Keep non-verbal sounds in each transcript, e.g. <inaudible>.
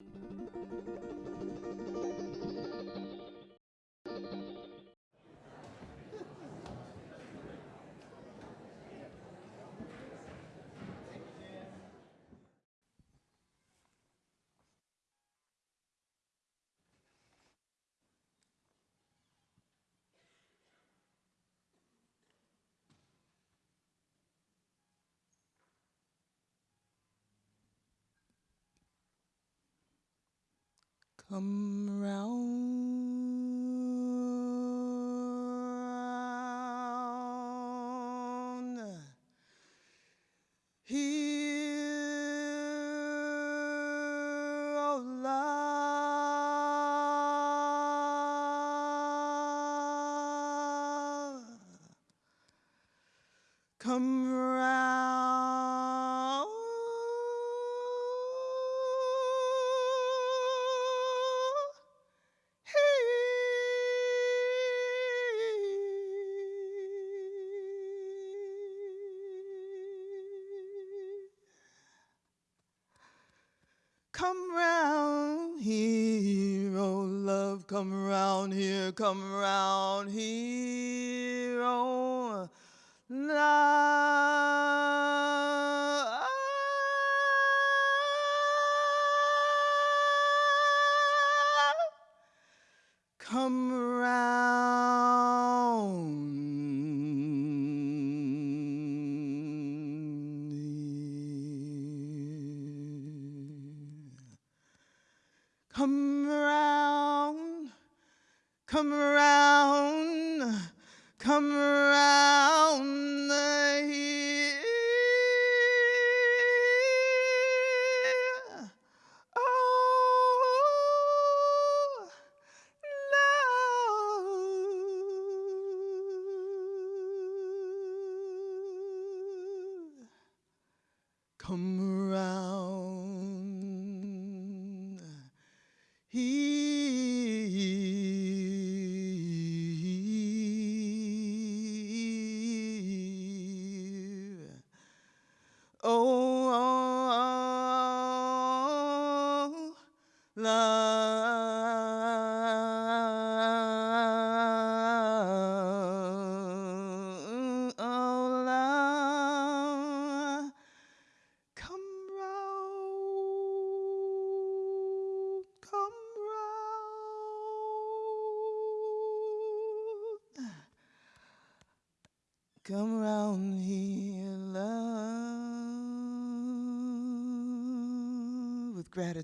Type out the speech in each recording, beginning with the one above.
Música Come round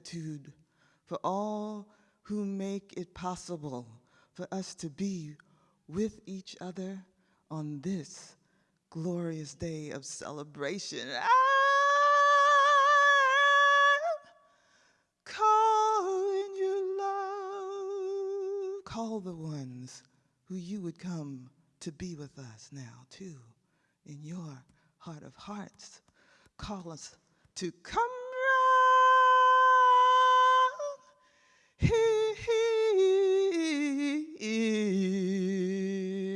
gratitude for all who make it possible for us to be with each other on this glorious day of celebration. Ah! I'm calling you love. Call the ones who you would come to be with us now, too, in your heart of hearts. Call us to come round here.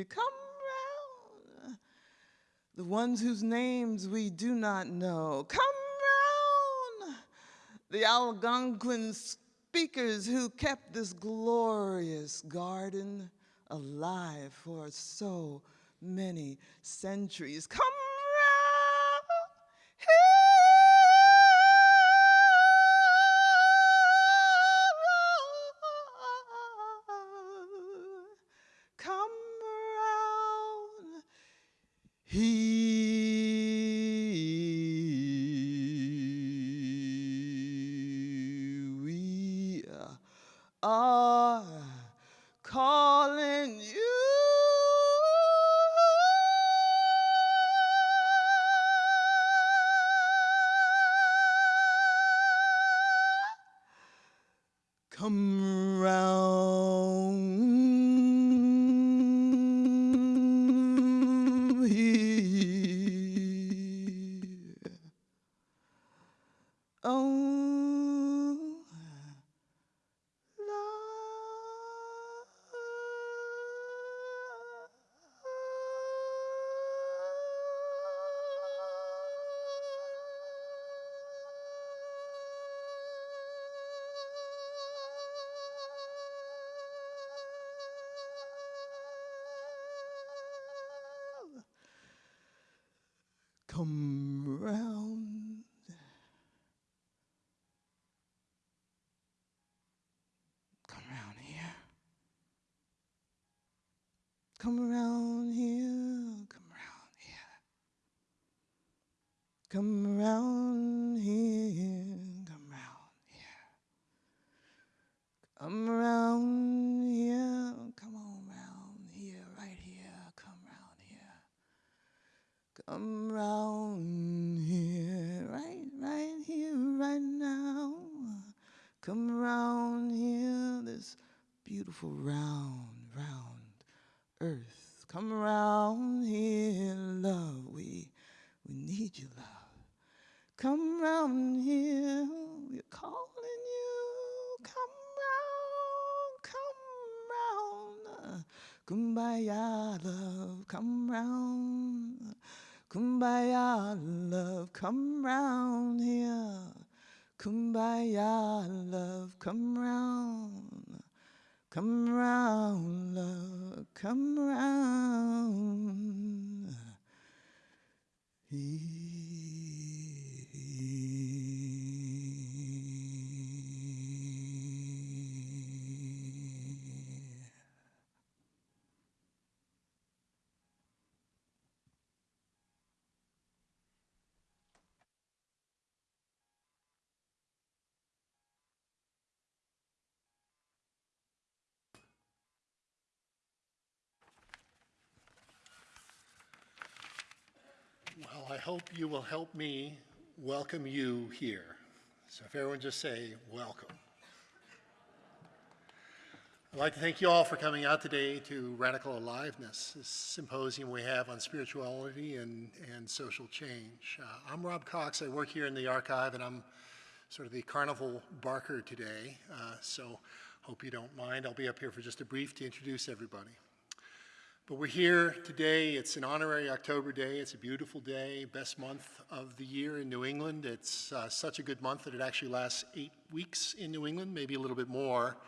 Come round the ones whose names we do not know. Come round, the Algonquin speakers who kept this glorious garden alive for so many centuries. Come Kumbaya, love. Come round. Kumbaya, love. Come round here. Kumbaya, love. Come round. Come round, love, come round. Well, I hope you will help me welcome you here. So if everyone just say, welcome. I'd like to thank you all for coming out today to Radical Aliveness, this symposium we have on spirituality and, and social change. Uh, I'm Rob Cox. I work here in the archive, and I'm sort of the carnival barker today. Uh, so hope you don't mind. I'll be up here for just a brief to introduce everybody. But we're here today. It's an honorary October day. It's a beautiful day, best month of the year in New England. It's uh, such a good month that it actually lasts eight weeks in New England, maybe a little bit more.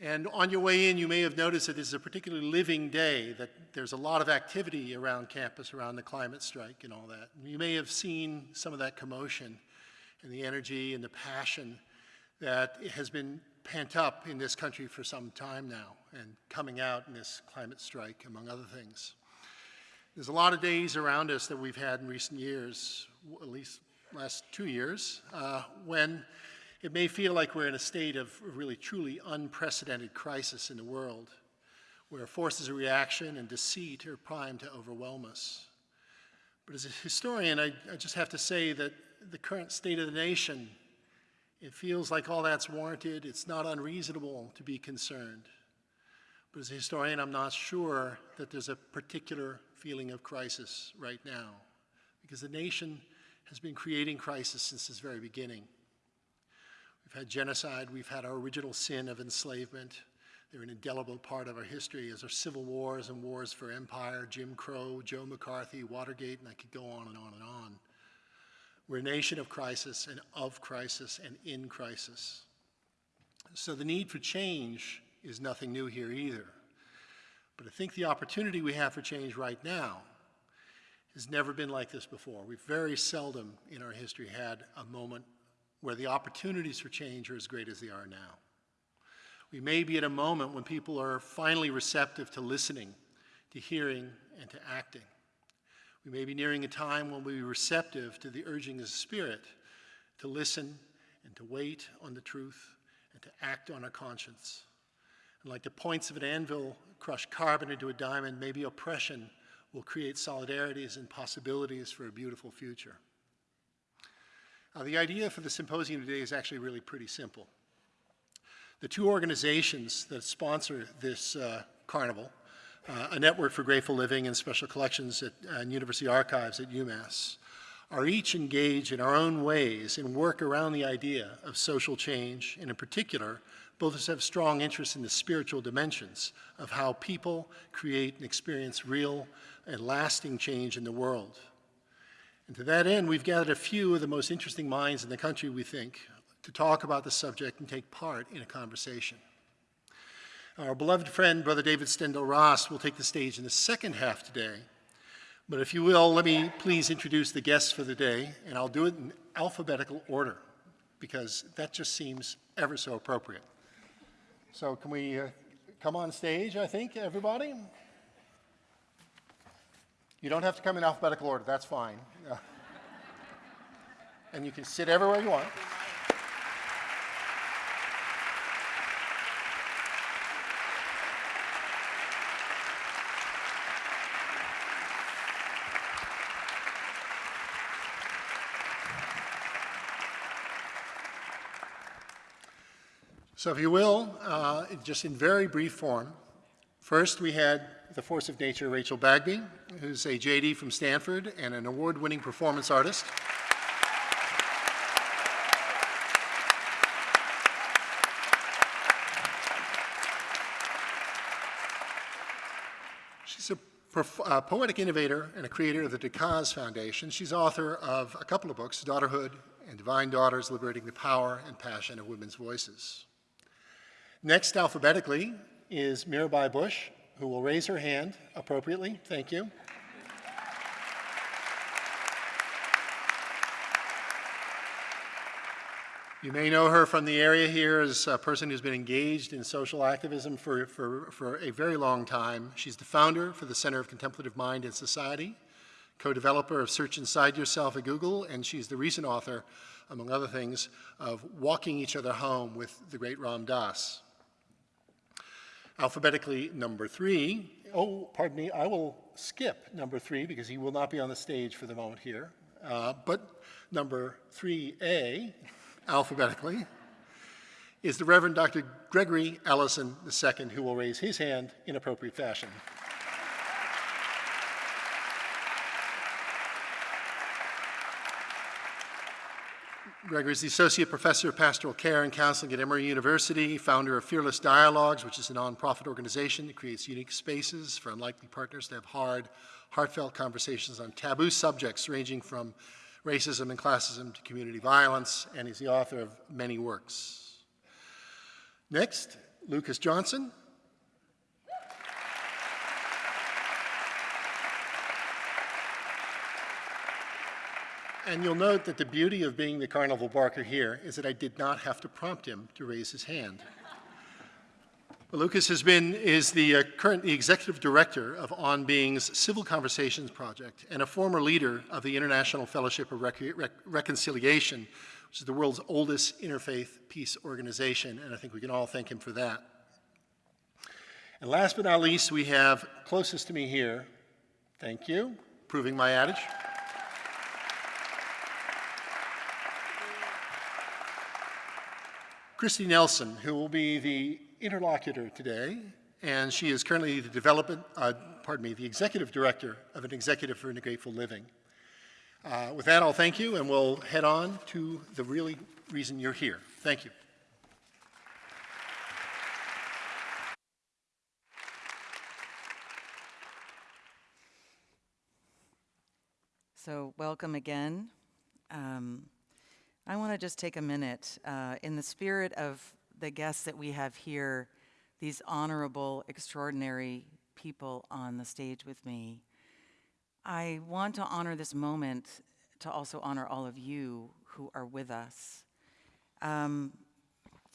And on your way in, you may have noticed that this is a particularly living day, that there's a lot of activity around campus, around the climate strike and all that. You may have seen some of that commotion and the energy and the passion that has been pent up in this country for some time now and coming out in this climate strike, among other things. There's a lot of days around us that we've had in recent years, at least last two years, uh, when it may feel like we're in a state of really truly unprecedented crisis in the world, where forces of reaction and deceit are primed to overwhelm us. But as a historian, I, I just have to say that the current state of the nation it feels like all that's warranted. It's not unreasonable to be concerned. But as a historian, I'm not sure that there's a particular feeling of crisis right now because the nation has been creating crisis since its very beginning. We've had genocide, we've had our original sin of enslavement. They're an indelible part of our history as our civil wars and wars for empire, Jim Crow, Joe McCarthy, Watergate, and I could go on and on and on. We're a nation of crisis and of crisis and in crisis. So the need for change is nothing new here either. But I think the opportunity we have for change right now has never been like this before. We've very seldom in our history had a moment where the opportunities for change are as great as they are now. We may be at a moment when people are finally receptive to listening, to hearing, and to acting. We may be nearing a time when we'll be receptive to the urging of the Spirit to listen and to wait on the truth and to act on our conscience. And like the points of an anvil crush carbon into a diamond, maybe oppression will create solidarities and possibilities for a beautiful future. The idea for the symposium today is actually really pretty simple. The two organizations that sponsor this uh, carnival, uh, a network for grateful living and special collections at uh, University Archives at UMass, are each engaged in our own ways in work around the idea of social change, and in particular, both of us have strong interest in the spiritual dimensions of how people create and experience real and lasting change in the world. And to that end, we've gathered a few of the most interesting minds in the country, we think, to talk about the subject and take part in a conversation. Our beloved friend, Brother David Steindl-Rast, will take the stage in the second half today But if you will, let me please introduce the guests for the day, and I'll do it in alphabetical order because that just seems ever so appropriate. So can we uh, come on stage, I think, everybody? You don't have to come in alphabetical order, that's fine. <laughs> And you can sit everywhere you want. So if you will, uh, just in very brief form, first we had the force of nature, Rachel Bagby, who's a JD from Stanford and an award-winning performance artist. She's a poetic innovator and a creator of the Decaz Foundation. She's author of a couple of books, Daughterhood and Divine Daughters, Liberating the Power and Passion of Women's Voices. Next, alphabetically, is Mirabai Bush, who will raise her hand appropriately. Thank you. You may know her from the area here as a person who's been engaged in social activism for, for, for a very long time. She's the founder for the Center of Contemplative Mind and Society, co-developer of Search Inside Yourself at Google, and she's the recent author, among other things, of Walking Each Other Home with the great Ram Dass. Alphabetically, number three. Oh, pardon me, I will skip number three because he will not be on the stage for the moment here. Uh, but number 3A, alphabetically, is the Reverend Dr. Gregory Ellison II, who will raise his hand in appropriate fashion. Gregory is the Associate Professor of Pastoral Care and Counseling at Emory University, founder of Fearless Dialogues, which is a nonprofit organization that creates unique spaces for unlikely partners to have hard, heartfelt conversations on taboo subjects ranging from racism and classism to community violence, and he's the author of many works. Next, Lucas Johnson, And you'll note that the beauty of being the carnival barker here is that I did not have to prompt him to raise his hand. Well, Lucas has been, is the uh, current the executive director of On Being's Civil Conversations Project and a former leader of the International Fellowship of Rec Rec Reconciliation, which is the world's oldest interfaith peace organization, and I think we can all thank him for that. And last but not least, we have closest to me here, thank you, proving my adage. Kristi Nelson, who will be the interlocutor today, and she is currently the development, uh, pardon me, the executive director of an executive for Grateful Living. Uh, with that, I'll thank you, and we'll head on to the really reason you're here. Thank you. So welcome again. Um, I want to just take a minute uh, in the spirit of the guests that we have here, these honorable, extraordinary people on the stage with me. I want to honor this moment to also honor all of you who are with us. Um,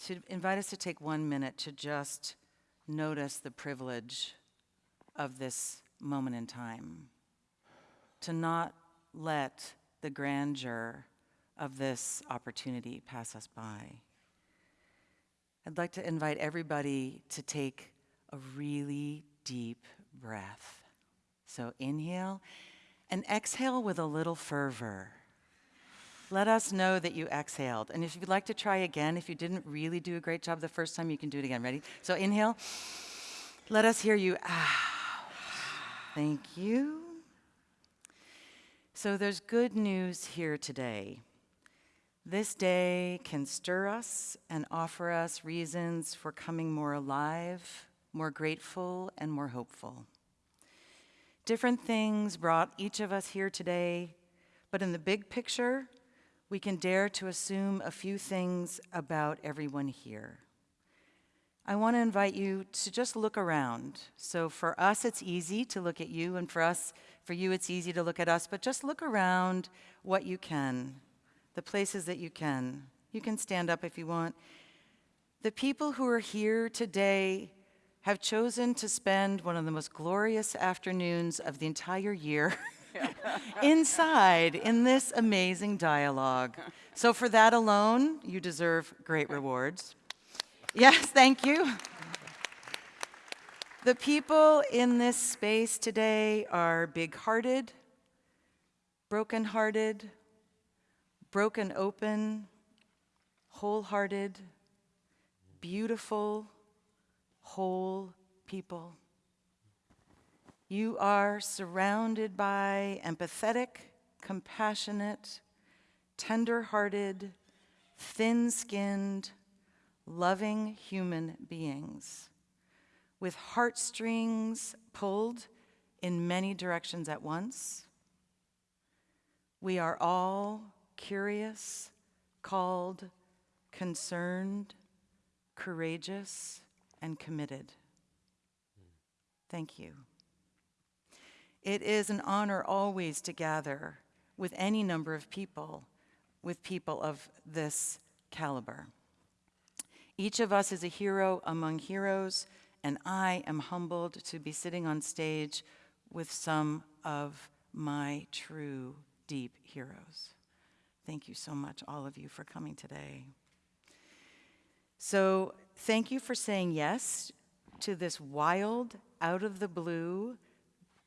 to invite us to take one minute to just notice the privilege of this moment in time, to not let the grandeur of this opportunity pass us by. I'd like to invite everybody to take a really deep breath. So inhale and exhale with a little fervor. Let us know that you exhaled. And if you'd like to try again, if you didn't really do a great job the first time, you can do it again. Ready? So inhale. Let us hear you. Ah. Thank you. So there's good news here today. This day can stir us and offer us reasons for coming more alive, more grateful, and more hopeful. Different things brought each of us here today, but in the big picture, we can dare to assume a few things about everyone here. I want to invite you to just look around. So for us, it's easy to look at you, and for us, for you, it's easy to look at us, but just look around what you can, the places that you can. You can stand up if you want. The people who are here today have chosen to spend one of the most glorious afternoons of the entire year <laughs> inside in this amazing dialogue. So, for that alone, you deserve great rewards. Yes, thank you. The people in this space today are big hearted, broken open, wholehearted, beautiful, whole people. You are surrounded by empathetic, compassionate, tender hearted, thin skinned, loving human beings with heartstrings pulled in many directions at once. We are all curious, called, concerned, courageous, and committed. Thank you. It is an honor always to gather with any number of people, with people of this caliber. Each of us is a hero among heroes, and I am humbled to be sitting on stage with some of my true deep heroes. Thank you so much, all of you, for coming today. So, thank you for saying yes to this wild, out of the blue,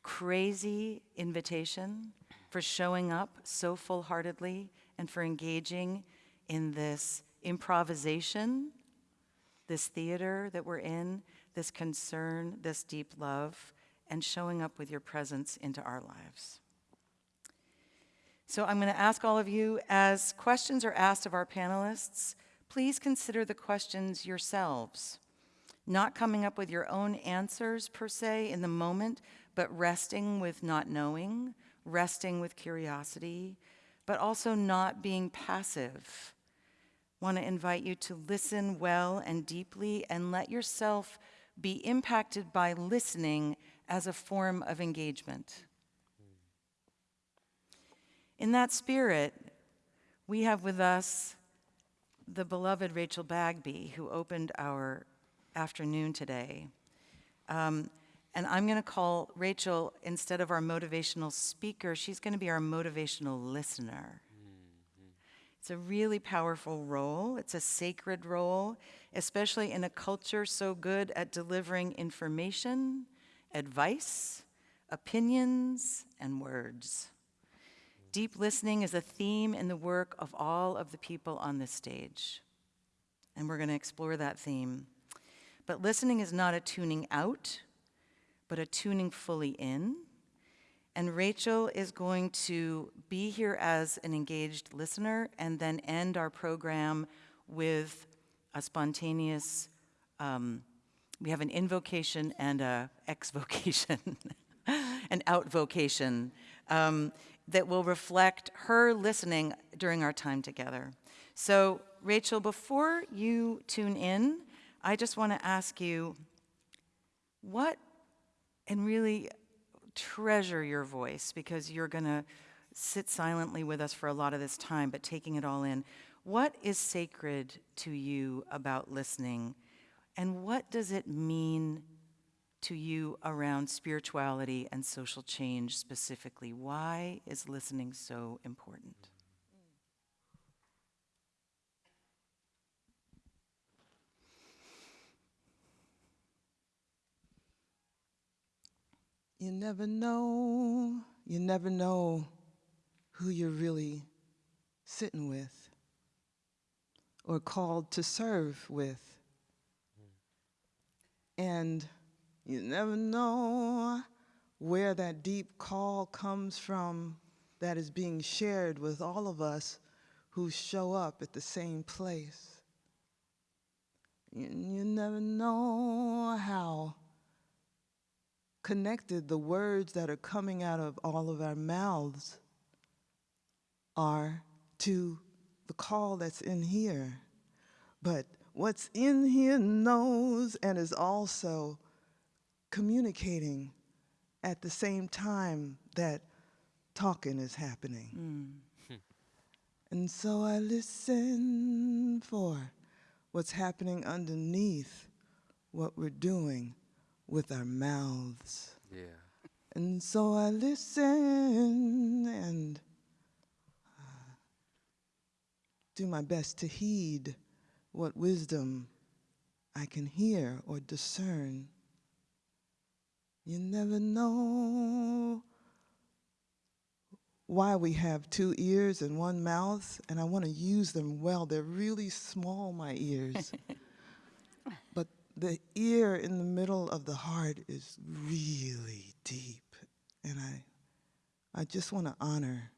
crazy invitation, for showing up so full heartedly, and for engaging in this improvisation, this theater that we're in, this concern, this deep love, and showing up with your presence into our lives. So I'm going to ask all of you, as questions are asked of our panelists, please consider the questions yourselves, not coming up with your own answers per se in the moment, but resting with not knowing, resting with curiosity, but also not being passive. Want to invite you to listen well and deeply and let yourself be impacted by listening as a form of engagement. In that spirit, we have with us the beloved Rachel Bagby, who opened our afternoon today. Um, and I'm going to call Rachel, instead of our motivational speaker, she's going to be our motivational listener. It's a really powerful role. It's a sacred role, especially in a culture so good at delivering information, advice, opinions, and words. Deep listening is a theme in the work of all of the people on this stage. And we're going to explore that theme. But listening is not a tuning out, but a tuning fully in. And Rachel is going to be here as an engaged listener and then end our program with a spontaneous, um, we have an invocation and a <laughs> exvocation, an outvocation um, that will reflect her listening during our time together. So, Rachel, before you tune in, I just want to ask you what, and really treasure your voice because you're going to sit silently with us for a lot of this time, but taking it all in. What is sacred to you about listening? And what does it mean to you around spirituality and social change specifically? Why is listening so important? You never know, you never know who you're really sitting with or called to serve with. And you never know where that deep call comes from that is being shared with all of us who show up at the same place. You, you never know how connected the words that are coming out of all of our mouths are to the call that's in here. But what's in here knows and is also communicating at the same time that talking is happening. And so I listen for what's happening underneath what we're doing with our mouths. Yeah. And so I listen and uh, do my best to heed what wisdom I can hear or discern. You never know why we have two ears and one mouth, and I want to use them well. They're really small, my ears. <laughs> but the ear in the middle of the heart is really deep. And I, I just want to honor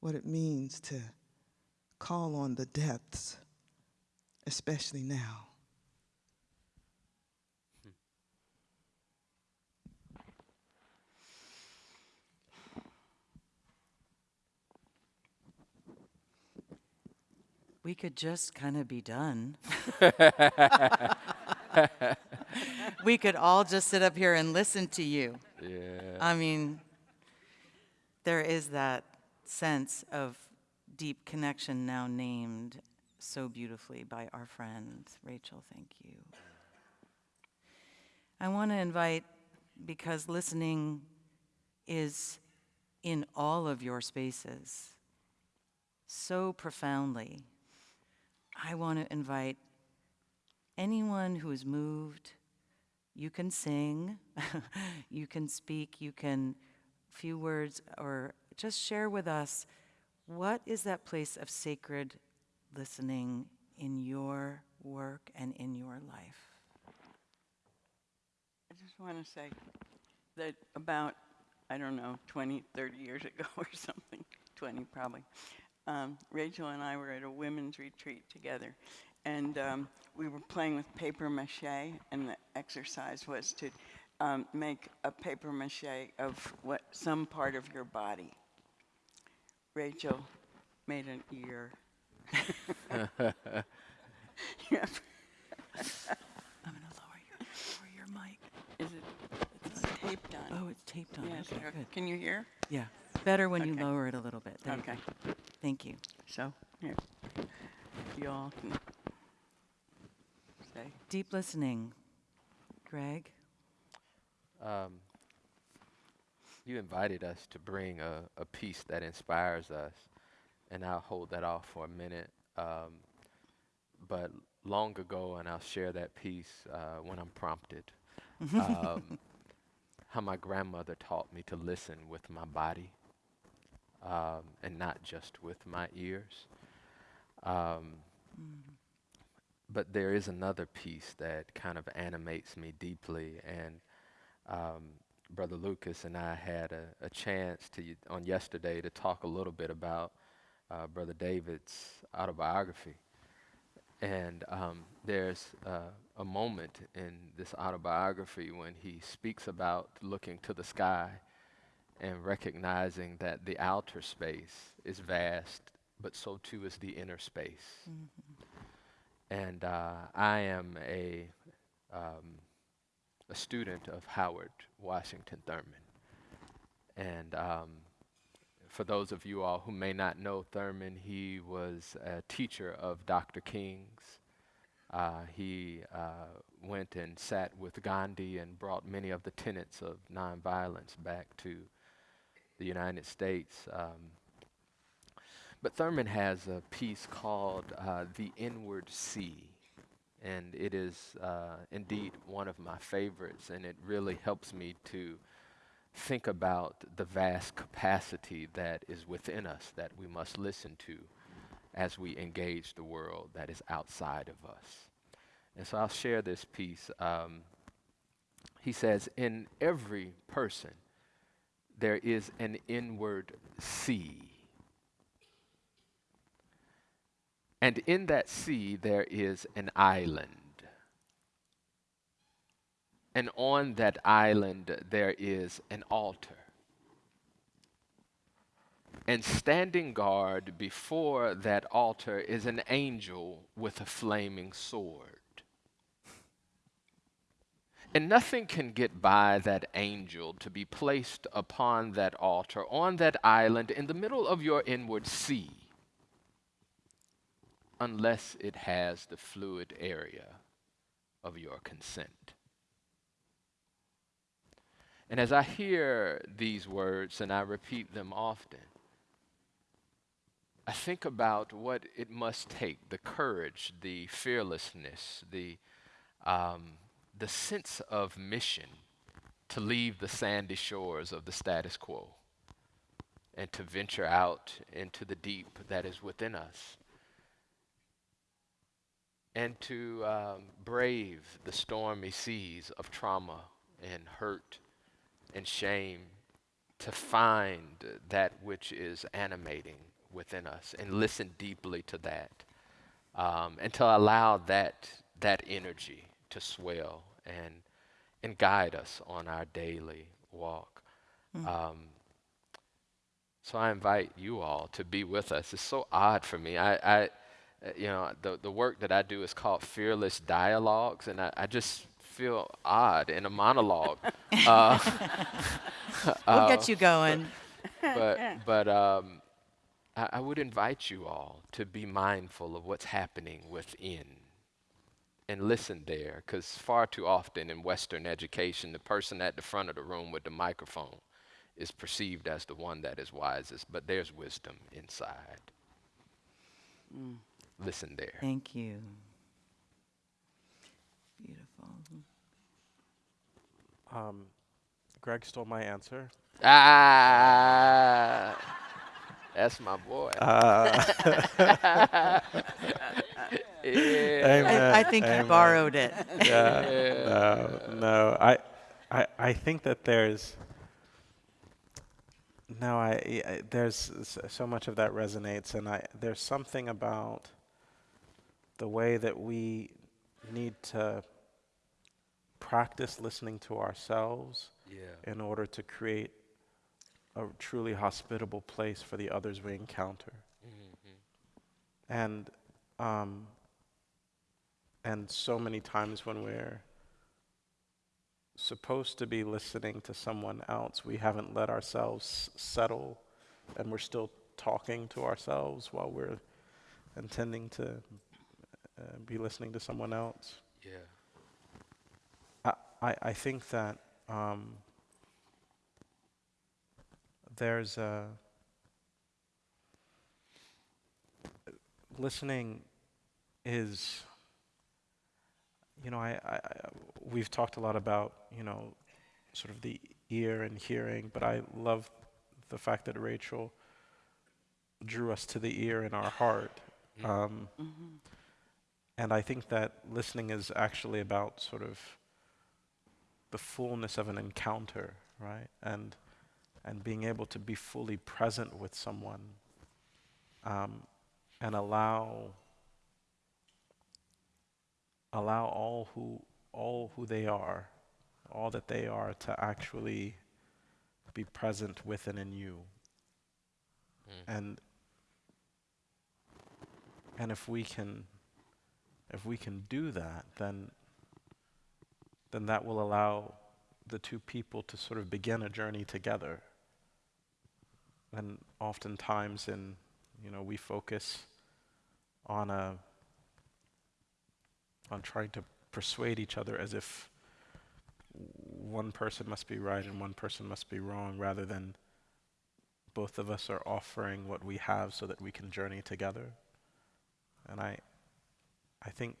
what it means to call on the depths, especially now. We could just kind of be done. <laughs> we could all just sit up here and listen to you. Yeah. I mean, there is that sense of deep connection now named so beautifully by our friend Rachel. Thank you. I want to invite, because listening is in all of your spaces so profoundly, I want to invite anyone who is moved. You can sing, <laughs> you can speak, you can a few words, or just share with us what is that place of sacred listening in your work and in your life. I just want to say that about, I don't know, 20, 30 years ago <laughs> or something, 20 probably, um, Rachel and I were at a women's retreat together. And um, we were playing with paper mache, and the exercise was to um, make a paper mache of what some part of your body. Rachel made an ear. <laughs> Yep. I'm going to lower your, lower your mic. Is it? It's taped on. Oh, it's taped on. Yes. Okay, good. Can you hear? Yeah, better when you Okay. lower it a little bit. There you Okay. go. Thank you. So, here, you all can say. Deep listening. Greg? Um, you invited us to bring a, a piece that inspires us, and I'll hold that off for a minute. Um, but long ago, and I'll share that piece uh, when I'm prompted. <laughs> um, how my grandmother taught me to listen with my body um, and not just with my ears. Um, but there is another piece that kind of animates me deeply, and um, Brother Lucas and I had a, a chance to on yesterday to talk a little bit about uh, Brother David's autobiography. And um, there's uh, a moment in this autobiography when he speaks about looking to the sky and recognizing that the outer space is vast, but so too is the inner space. And uh, I am a, um, a student of Howard Washington Thurman. And um, for those of you all who may not know Thurman, he was a teacher of Dr. King's. Uh, he uh, went and sat with Gandhi and brought many of the tenets of nonviolence back to the United States. Um, but Thurman has a piece called uh, The Inward Sea. And it is uh, indeed one of my favorites, and it really helps me to think about the vast capacity that is within us that we must listen to as we engage the world that is outside of us. And so I'll share this piece. Um, he says, In every person, there is an inward sea. And in that sea, there is an island. And on that island, there is an altar. And standing guard before that altar is an angel with a flaming sword. And nothing can get by that angel to be placed upon that altar, on that island, in the middle of your inward sea, unless it has the fluid area of your consent. And as I hear these words, and I repeat them often, I think about what it must take the courage, the fearlessness, the, um, the sense of mission to leave the sandy shores of the status quo and to venture out into the deep that is within us and to um, brave the stormy seas of trauma and hurt and shame to find that which is animating within us and listen deeply to that um, and to allow that that energy to swell and and guide us on our daily walk. Um, so I invite you all to be with us. It's so odd for me. I, I uh, you know, the the work that I do is called Fearless Dialogues, and I, I just feel odd in a monologue. <laughs> uh, <laughs> We'll get you going. but but um, I, I would invite you all to be mindful of what's happening within and listen there because far too often in western education the person at the front of the room with the microphone is perceived as the one that is wisest but there's wisdom inside listen there Thank you. Beautiful. Um, Greg stole my answer. ah that's my boy yeah. <laughs> <laughs> <laughs> Amen. I, I think you Amen. borrowed it. Yeah. <laughs> No, no. I, I, I think that there's. No, I, I there's so much of that resonates, and I there's something about the way that we need to practice listening to ourselves yeah in order to create a truly hospitable place for the others we encounter. And um, and so many times when we're supposed to be listening to someone else, we haven't let ourselves settle, and we're still talking to ourselves while we're intending to uh, be listening to someone else. yeah I, I, I think that um, there's a listening is you know I, I, I we've talked a lot about you know sort of the ear and hearing but I love the fact that Rachel drew us to the ear in our heart. Um, and I think that listening is actually about sort of the fullness of an encounter, right? And and being able to be fully present with someone, um, and allow allow all who all who they are, all that they are, to actually be present with and in you. Hmm. And and if we can if we can do that, then then that will allow the two people to sort of begin a journey together. And oftentimes in, you know, we focus on a on trying to persuade each other as if one person must be right and one person must be wrong rather than both of us are offering what we have so that we can journey together. And I I think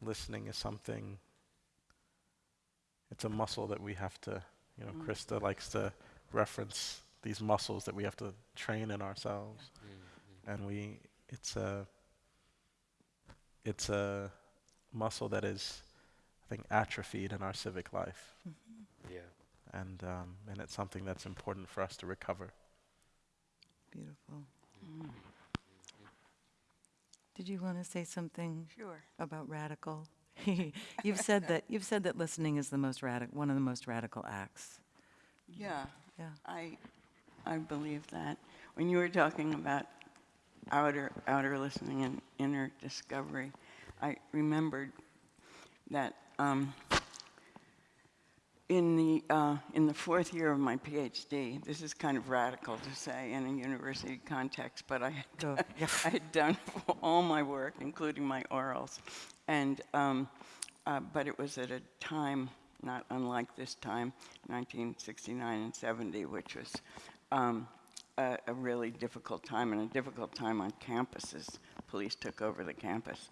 listening is something it's a muscle that we have to, you know, mm. Krista likes to reference these muscles that we have to train in ourselves. Mm, mm. And we it's a it's a muscle that is I think atrophied in our civic life. yeah And um, and it's something that's important for us to recover. Beautiful. Did you want to say something Sure. about radical? <laughs> you've said that you've said that listening is the most radical, one of the most radical acts. Yeah, Yeah. I, I believe that. when you were talking about outer, outer listening and inner discovery, I remembered that um, in the, uh, in the fourth year of my PhD, this is kind of radical to say in a university context, but I had, Go. done, I had done <laughs> all my work, including my orals. And, um, uh, but it was at a time not unlike this time, 1969 and 70, which was um, a, a really difficult time and a difficult time on campuses. Police took over the campus.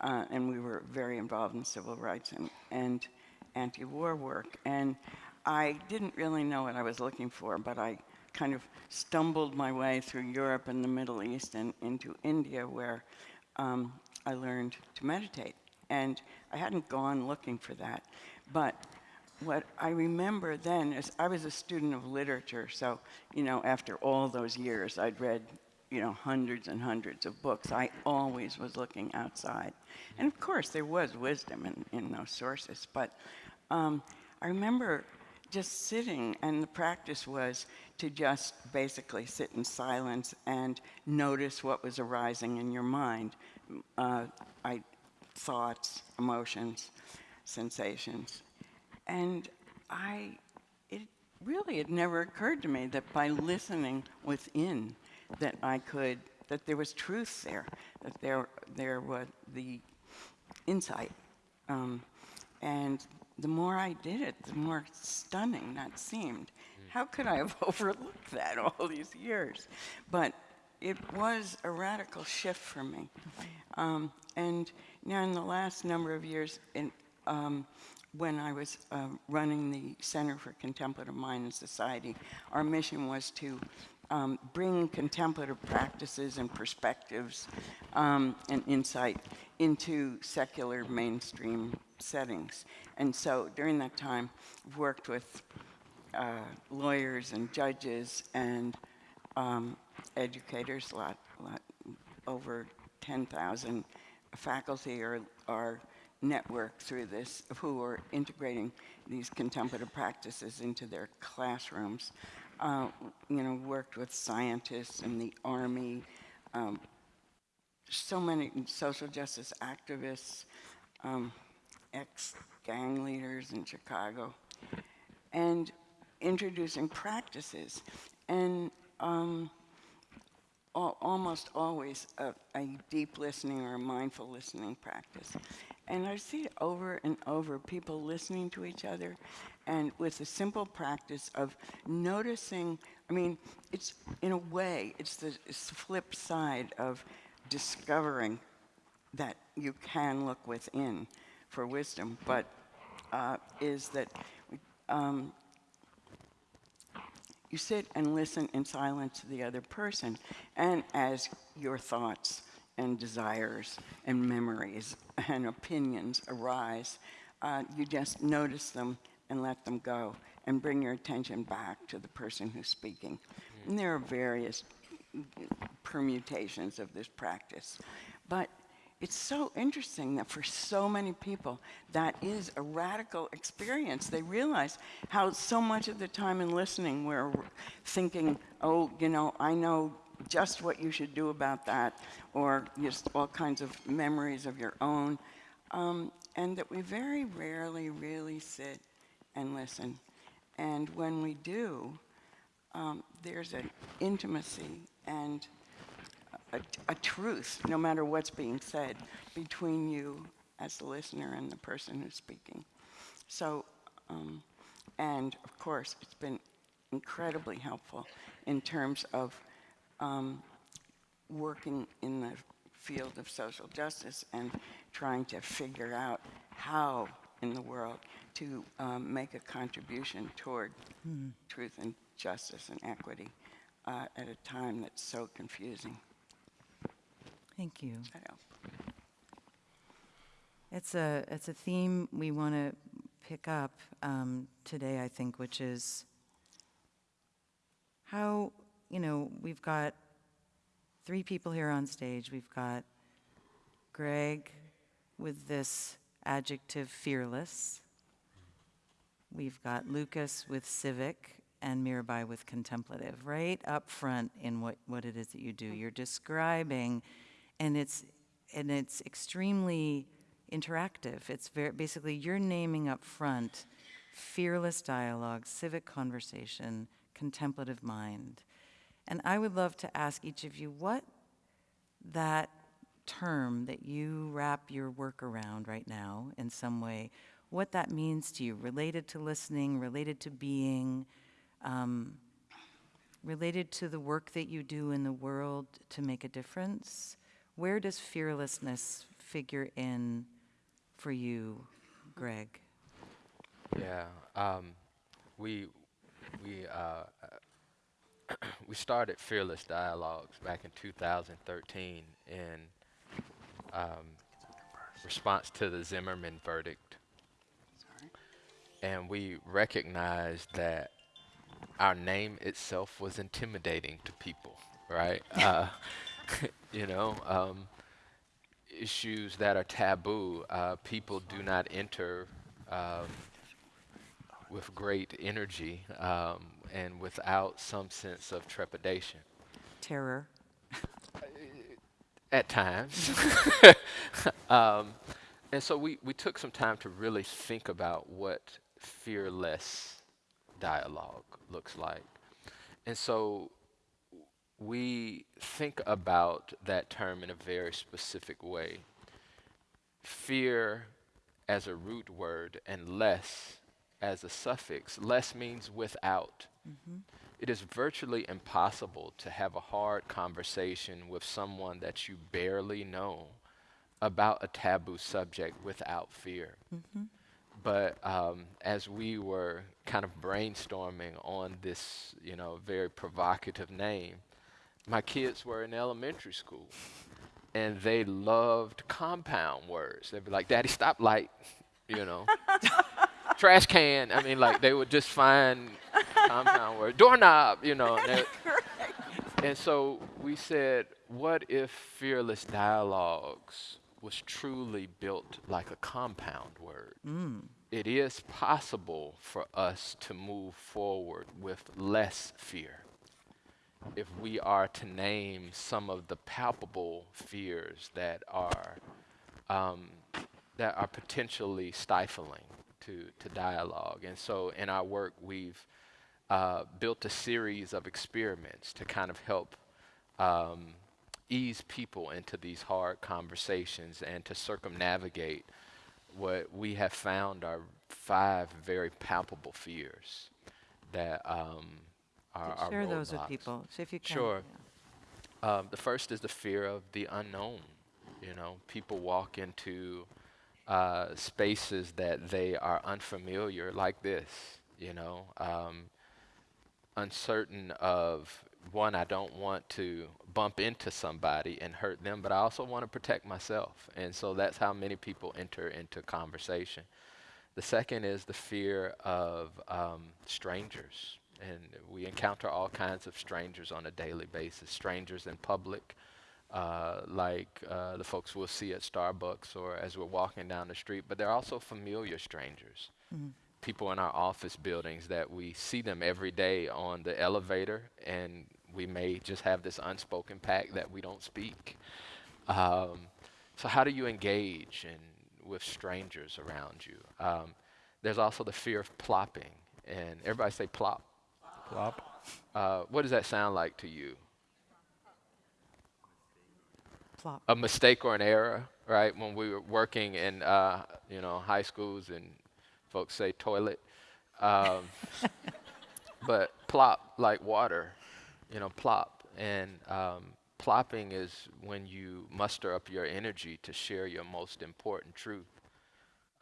Uh, and we were very involved in civil rights and, and anti-war work. And I didn't really know what I was looking for, but I kind of stumbled my way through Europe and the Middle East and into India, where um, I learned to meditate. And I hadn't gone looking for that. But what I remember then is I was a student of literature, so, you know, after all those years, I'd read, you know, hundreds and hundreds of books. I always was looking outside. And of course, there was wisdom in, in those sources, but um, I remember just sitting, and the practice was to just basically sit in silence and notice what was arising in your mind. Uh, I, thoughts, emotions, sensations. And I, it really had never occurred to me that by listening within, that I could, that there was truth there, that there, there was the insight. Um, and the more I did it, the more stunning that seemed. How could I have <laughs> overlooked that all these years? But it was a radical shift for me. Um, and now, in the last number of years, in, um, when I was uh, running the Center for Contemplative Mind and Society, our mission was to um, bring contemplative practices and perspectives um, and insight into secular mainstream settings. And so during that time, I've worked with uh, lawyers and judges and um, educators, a lot, lot, over 10,000 faculty are, are networked through this who are integrating these contemplative practices into their classrooms. Uh, you know, worked with scientists in the army, um, so many social justice activists, um, ex-gang leaders in Chicago, and introducing practices. And um, al almost always a, a, deep listening or a mindful listening practice. And I see over and over, people listening to each other and with a simple practice of noticing, I mean, it's in a way, it's the, it's the flip side of discovering that you can look within for wisdom, but uh, is that um, you sit and listen in silence to the other person, and as your thoughts and desires and memories and opinions arise, uh, you just notice them and let them go and bring your attention back to the person who's speaking. And there are various permutations of this practice. But it's so interesting that for so many people, that is a radical experience. They realize how so much of the time in listening we're thinking, oh, you know, I know just what you should do about that, or just all kinds of memories of your own, um, and that we very rarely really sit and listen. And when we do, um, there's an intimacy and a, a, truth, no matter what's being said, between you as the listener and the person who's speaking. So, um, and of course, it's been incredibly helpful in terms of um, working in the field of social justice and trying to figure out how in the world to um, make a contribution toward mm. truth and justice and equity uh, at a time that's so confusing. Thank you. It's a, it's a theme we want to pick up um, today, I think, which is how, you know, we've got three people here on stage. We've got Greg with this adjective fearless. We've got Lucas with civic and Mirabai with contemplative, right up front in what, what it is that you do. You're describing, and it's and it's extremely interactive. It's very basically you're naming up front fearless dialogue, civic conversation, contemplative mind. And I would love to ask each of you what that term that you wrap your work around right now in some way, what that means to you, related to listening, related to being, um, related to the work that you do in the world to make a difference. Where does fearlessness figure in for you, Greg? Yeah, um, we we uh, <clears throat> we started Fearless Dialogues back in 2013 in um, response to the Zimmerman verdict, and we recognized that our name itself was intimidating to people, right? <laughs> uh, <laughs> you know. Um, issues that are taboo, uh, people do not enter um, with great energy um, and without some sense of trepidation. Terror. <laughs> At times. <laughs> um, and so we, we took some time to really think about what fearless dialogue looks like. And so we think about that term in a very specific way. Fear as a root word and less as a suffix. Less means without. It is virtually impossible to have a hard conversation with someone that you barely know about a taboo subject without fear. But um, as we were kind of brainstorming on this, you know, very provocative name, my kids were in elementary school and they loved compound words. They'd be like, Daddy, stop light, <laughs> you know. <laughs> Trash can. I mean, like, they would just find compound words. Doorknob, you know. and <laughs> And so we said, what if Fearless Dialogues was truly built like a compound word? It is possible for us to move forward with less fear if we are to name some of the palpable fears that are um, that are potentially stifling to, to dialogue. And so in our work, we've uh, built a series of experiments to kind of help um, ease people into these hard conversations and to circumnavigate what we have found are five very palpable fears that um, are, are Share those with people, if you can. Sure. yeah. Um, the first is the fear of the unknown. You know, people walk into uh, spaces that they are unfamiliar, like this. You know, um, uncertain of one. I don't want to bump into somebody and hurt them, but I also want to protect myself. And so that's how many people enter into conversation. The second is the fear of um, strangers. And we encounter all kinds of strangers on a daily basis strangers in public, uh, like uh, the folks we'll see at Starbucks or as we're walking down the street, but they're also familiar strangers. People in our office buildings that we see them every day on the elevator, and we may just have this unspoken pact that we don't speak. Um, so, how do you engage in, with strangers around you? Um, there's also the fear of plopping, and everybody say plop. Plop. Uh, what does that sound like to you? Plop. A mistake or an error, right? When we were working in, uh, you know, high schools and folks say toilet, um, <laughs> but plop like water, you know, plop. And um, plopping is when you muster up your energy to share your most important truth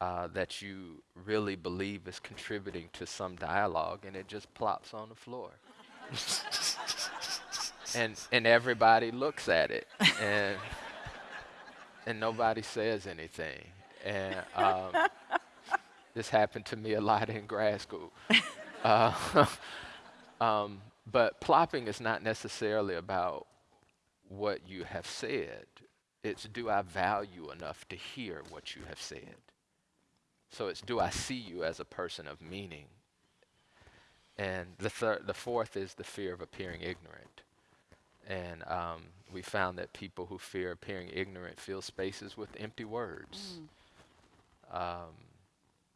uh, that you really believe is contributing to some dialogue, and it just plops on the floor. <laughs> and and everybody looks at it, and <laughs> and nobody says anything. And um, this happened to me a lot in grad school. <laughs> Uh, <laughs> um, but plopping is not necessarily about what you have said. It's do I value enough to hear what you have said? So it's do I see you as a person of meaning? And the third, the fourth is the fear of appearing ignorant. And um, we found that people who fear appearing ignorant fill spaces with empty words, um,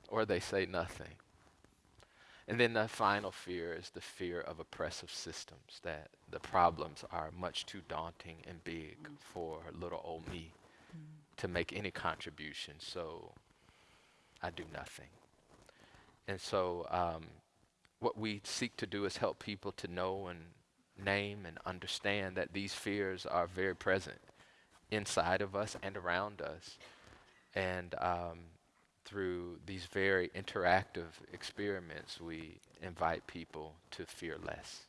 or they say nothing. And then the final fear is the fear of oppressive systems, that the problems are much too daunting and big for little old me to make any contribution, so I do nothing. And so, um, what we seek to do is help people to know and name and understand that these fears are very present inside of us and around us. And um, through these very interactive experiments, we invite people to fear less.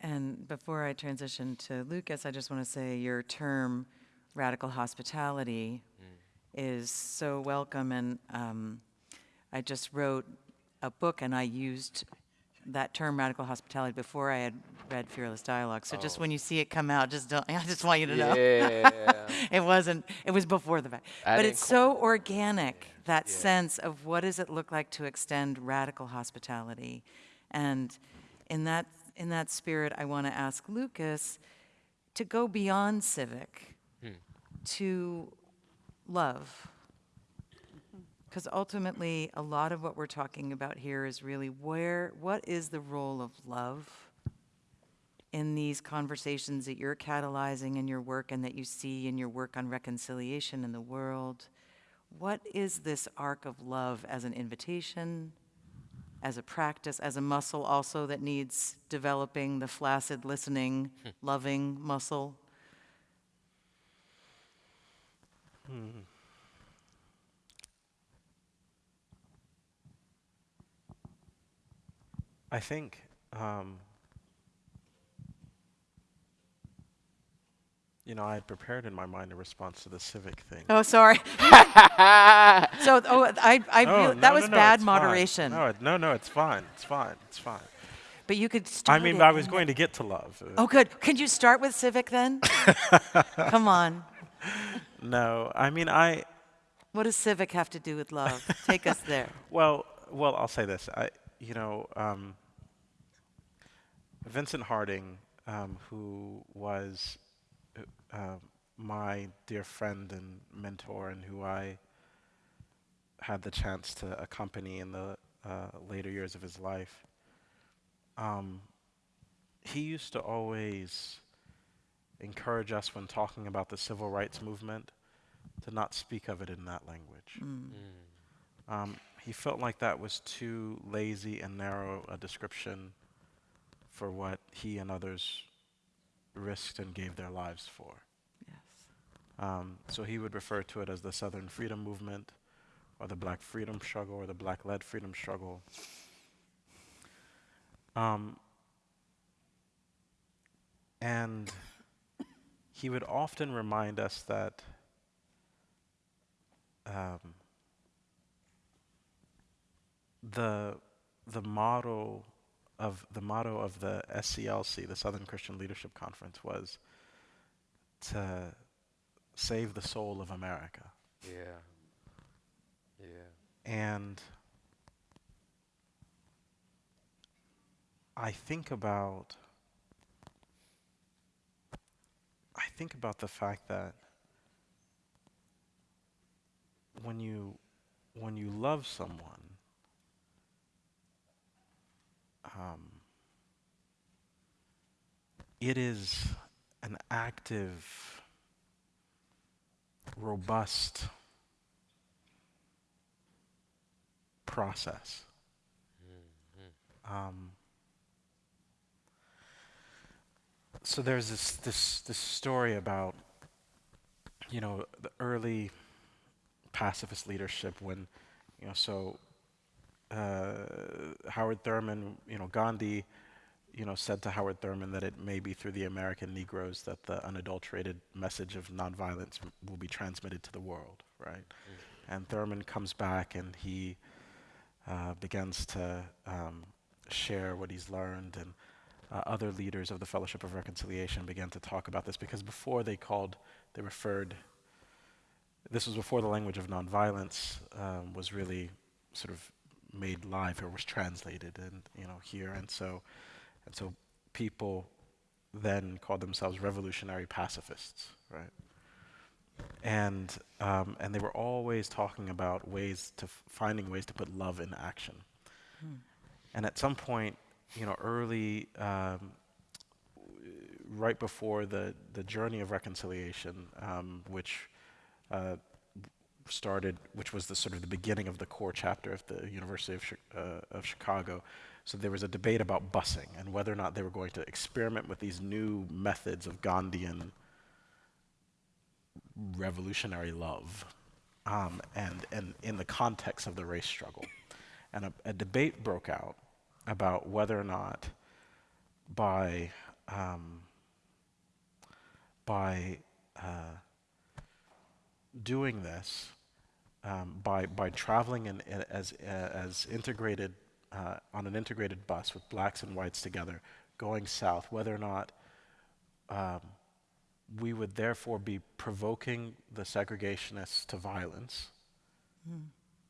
And before I transition to Lucas, I just want to say your term radical hospitality is so welcome. And um, I just wrote a book and I used that term radical hospitality before I had read Fearless Dialogue. So just Oh. when you see it come out, just don't, <laughs> I just want you to know. Yeah. <laughs> it wasn't, it was before the fact. I But it's so organic, that Yeah. sense of what does it look like to extend radical hospitality. And in that, in that spirit, I want to ask Lucas to go beyond civic Hmm. to love. Because ultimately, a lot of what we're talking about here is really where, what is the role of love in these conversations that you're catalyzing in your work and that you see in your work on reconciliation in the world? What is this arc of love as an invitation, as a practice, as a muscle also that needs developing the flaccid, listening, hmm. loving muscle? Hmm. I think, um, you know, I had prepared in my mind a response to the civic thing. Oh, sorry. <laughs> so, oh, I, I No, real- no, that was no, bad it's fine. moderation. No, no, no, it's fine. It's fine. It's fine. But you could start. I mean, I was going to get to love. Oh, good. Could you start with civic then? <laughs> Come on. No, I mean, I, What does civic have to do with love? Take us there. <laughs> Well, well, I'll say this. I, you know, um, Vincent Harding, um, who was uh, uh, my dear friend and mentor, and who I had the chance to accompany in the uh, later years of his life, um, he used to always encourage us when talking about the civil rights movement to not speak of it in that language. Um, he felt like that was too lazy and narrow a description for what he and others risked and gave their lives for. Yes. Um, so he would refer to it as the Southern Freedom Movement, or the Black Freedom Struggle, or the Black-led Freedom Struggle. Um, and he would often remind us that um, the the motto of the motto of the SCLC, the Southern Christian Leadership Conference, was to save the soul of America. Yeah. Yeah. And I think about I think about the fact that when you when you love someone um, it is an active robust process. Um, so there's this, this this story about you know the early pacifist leadership when you know so uh, Howard Thurman you know Gandhi you know said to Howard Thurman that it may be through the American Negroes that the unadulterated message of nonviolence will be transmitted to the world right and Thurman comes back and he uh, begins to um, share what he's learned, and uh, other leaders of the Fellowship of Reconciliation began to talk about this because before they called, they referred. This was before the language of nonviolence um, was really sort of made live or was translated and you know here. And so and so people then called themselves revolutionary pacifists right? And um, and they were always talking about ways to f- finding ways to put love in action. And at some point you know early um, right before the the journey of reconciliation um, which uh, started, which was the sort of the beginning of the CORE chapter of the University of, uh, of Chicago. So there was a debate about busing and whether or not they were going to experiment with these new methods of Gandhian revolutionary love, um, and and in the context of the race struggle, and a, a debate broke out about whether or not by um, by uh, doing this um, by by traveling in, in- as uh, as integrated uh, on an integrated bus with blacks and whites together, going south, whether or not um, we would therefore be provoking the segregationists to violence,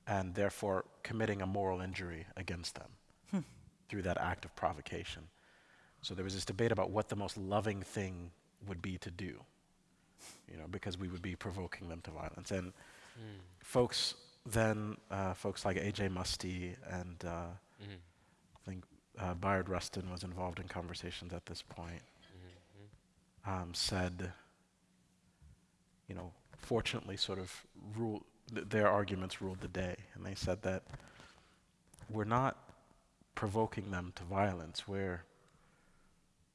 and therefore committing a moral injury against them through that act of provocation. So there was this debate about what the most loving thing would be to do you know, because we would be provoking them to violence. And folks then, uh, folks like A.J. Muste and uh, I think uh, Bayard Rustin was involved in conversations at this point, um, said, you know, fortunately sort of rule, th- their arguments ruled the day. And they said that we're not provoking them to violence, we're,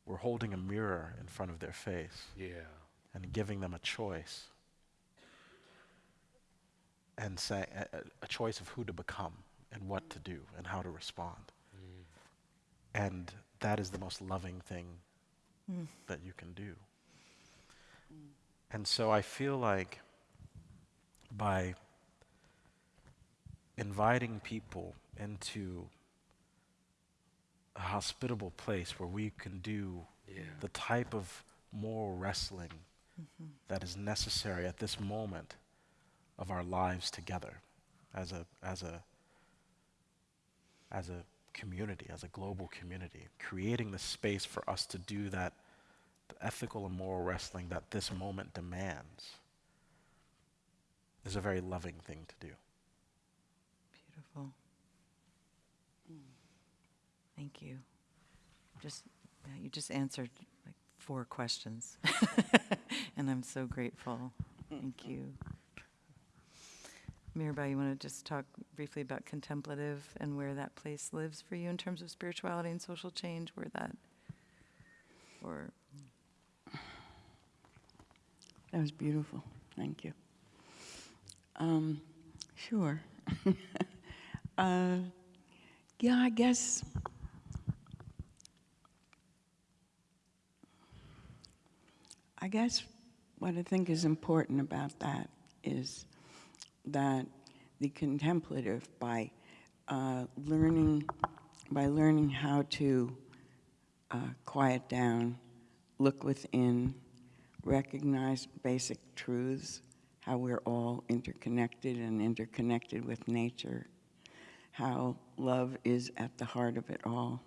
we're holding a mirror in front of their face Yeah. And giving them a choice and say a, a- a choice of who to become and what to do and how to respond. Mm. And that is the most loving thing mm. that you can do. Mm. And so I feel like by inviting people into a hospitable place where we can do Yeah. the type of moral wrestling that is necessary at this moment of our lives together as a as a as a community, as a global community, creating the space for us to do that the ethical and moral wrestling that this moment demands is a very loving thing to do. Beautiful. Mm. Thank you. Just, yeah, you just answered like four questions. <laughs> and I'm so grateful. Thank you. Mirabai, you want to just talk briefly about contemplative and where that place lives for you in terms of spirituality and social change, where that, or, That was beautiful. Thank you. Um, sure. <laughs> uh, yeah, I guess. I guess what I think is important about that is that the contemplative, by uh, learning, by learning how to uh, quiet down, look within, recognize basic truths, how we're all interconnected and interconnected with nature, how love is at the heart of it all.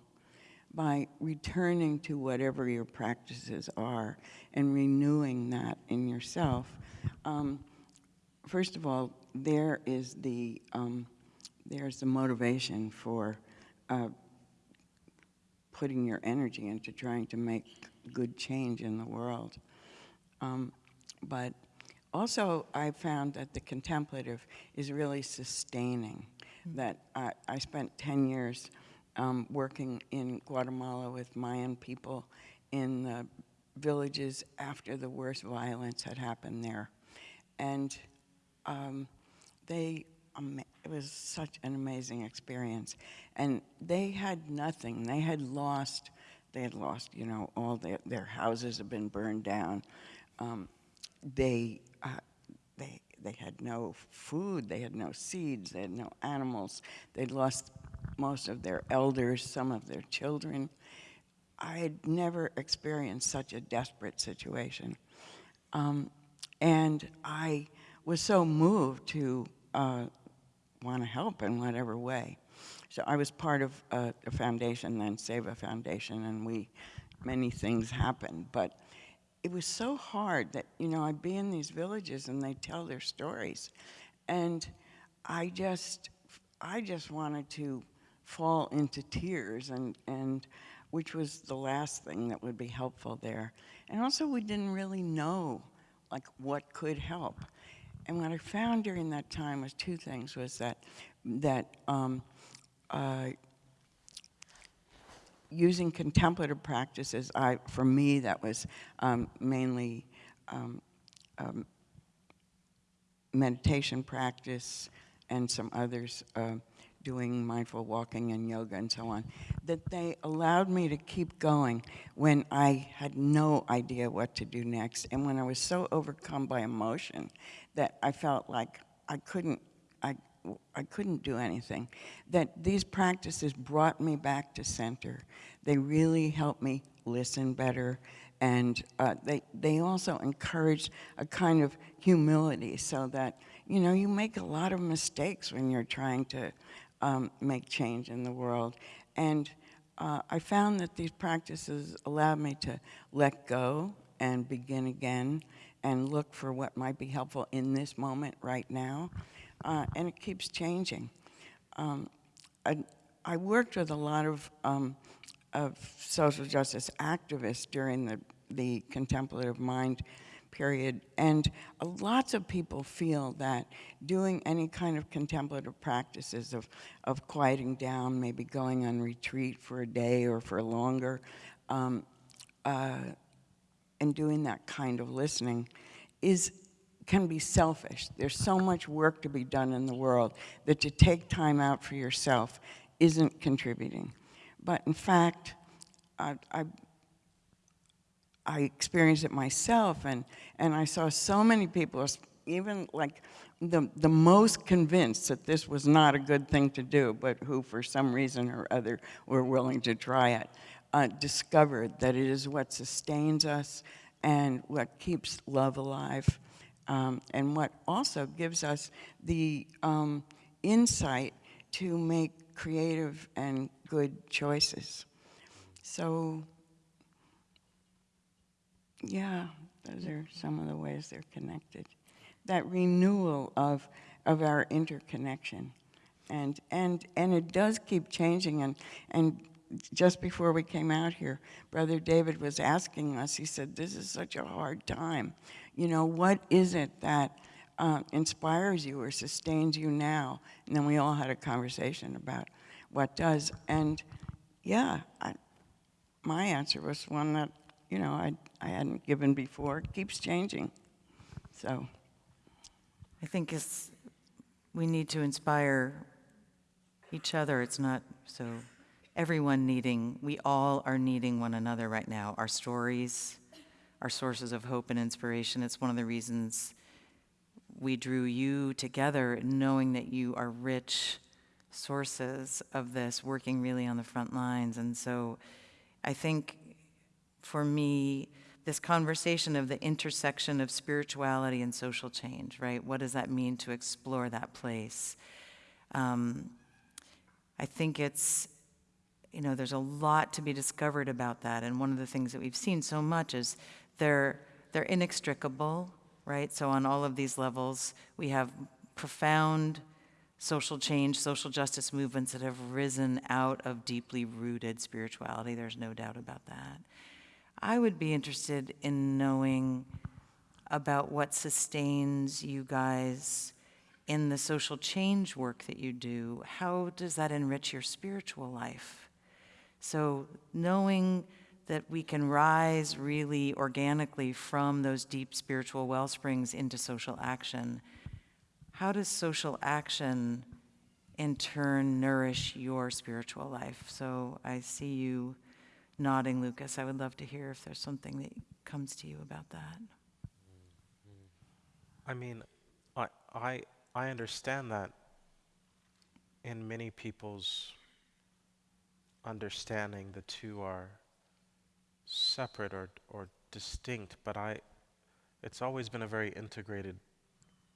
By returning to whatever your practices are and renewing that in yourself, um, first of all, there is the um, there's the motivation for uh, putting your energy into trying to make good change in the world. Um, but also, I found that the contemplative is really sustaining. That I, I spent 10 years um, working in Guatemala with Mayan people in the villages after the worst violence had happened there. And um, they, ama- it was such an amazing experience. And they had nothing. They had lost, they had lost, you know, all their, their houses had been burned down. Um, they, uh, they, they had no food, they had no seeds, they had no animals. They'd lost most of their elders, some of their children. I had never experienced such a desperate situation. Um, and I was so moved to uh, want to help in whatever way. So I was part of uh, a foundation, then Seva Foundation, and we, many things happened. But it was so hard that, you know, I'd be in these villages and they'd tell their stories. And I just, I just wanted to fall into tears and, and which was the last thing that would be helpful there. And also we didn't really know like what could help. And what I found during that time was two things, was that, that um, uh, using contemplative practices, I, for me, that was um, mainly um, um, meditation practice and some others uh, doing mindful walking and yoga and so on, that they allowed me to keep going when I had no idea what to do next and when I was so overcome by emotion that I felt like I couldn't, I, I couldn't do anything. That these practices brought me back to center. They really helped me listen better and uh, they, they also encouraged a kind of humility so that, you know, you make a lot of mistakes when you're trying to um, make change in the world. And uh, I found that these practices allowed me to let go and begin again and look for what might be helpful in this moment right now. Uh, and it keeps changing. Um, I, I, worked with a lot of, um, of social justice activists during the, the contemplative mind period. And lots of people feel that doing any kind of contemplative practices of, of quieting down, maybe going on retreat for a day or for longer, um, uh, and doing that kind of listening is can be selfish. There's so much work to be done in the world that to take time out for yourself isn't contributing. But in fact, I, I I experienced it myself, and, and I saw so many people, even like the, the most convinced that this was not a good thing to do, but who for some reason or other were willing to try it, uh, discovered that it is what sustains us and what keeps love alive, um, and what also gives us the um, insight to make creative and good choices. So yeah, those are some of the ways they're connected. That renewal of, of our interconnection. And, and, and it does keep changing. And, and just before we came out here, Brother David was asking us, he said, this is such a hard time. You know, what is it that uh, inspires you or sustains you now? And then we all had a conversation about what does. And yeah, I, my answer was one that you know, I, I hadn't given before. It keeps changing. So. I think it's, we need to inspire each other. It's not so everyone needing, we all are needing one another right now. Our stories, our sources of hope and inspiration. It's one of the reasons we drew you together, knowing that you are rich sources of this, working really on the front lines. And so I think for me this conversation of the intersection of spirituality and social change, right? What does that mean to explore that place? Um, I think it's, you know, there's a lot to be discovered about that. And one of the things that we've seen so much is they're, they're inextricable, right? So on all of these levels, we have profound social change, social justice movements that have risen out of deeply rooted spirituality. There's no doubt about that. I would be interested in knowing about what sustains you guys in the social change work that you do. How does that enrich your spiritual life? So, knowing that we can rise really organically from those deep spiritual well springs into social action, how does social action in turn nourish your spiritual life? So, I see you nodding, Lucas. I would love to hear if there's something that comes to you about that. I mean, I, I, I understand that in many people's understanding, the two are separate or, or distinct, but I, it's always been a very integrated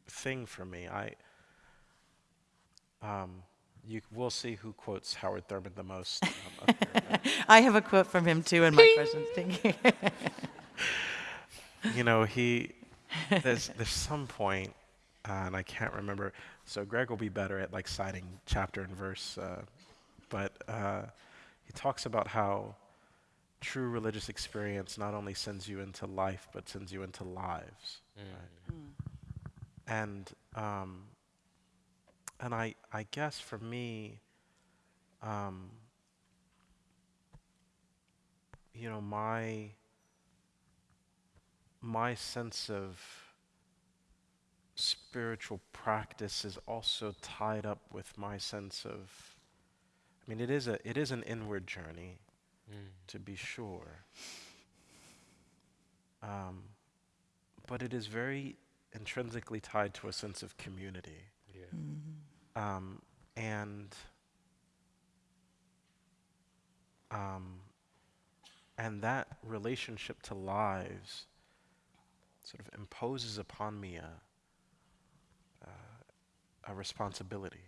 thing for me. I, um, you we'll see who quotes Howard Thurman the most. um, here, <laughs> I have a quote from him too in my questions. Thank you. <laughs> you know, he there's there's some point, uh, and I can't remember. So Greg will be better at like citing chapter and verse, uh, but uh, he talks about how true religious experience not only sends you into life, but sends you into lives. right? And um, and I I guess for me, um, you know, my my sense of spiritual practice is also tied up with my sense of I mean it is a it is an inward journey to be sure. Um, but it is very intrinsically tied to a sense of community. Yeah. Um, and um, and that relationship to lives sort of imposes upon me a uh, a responsibility,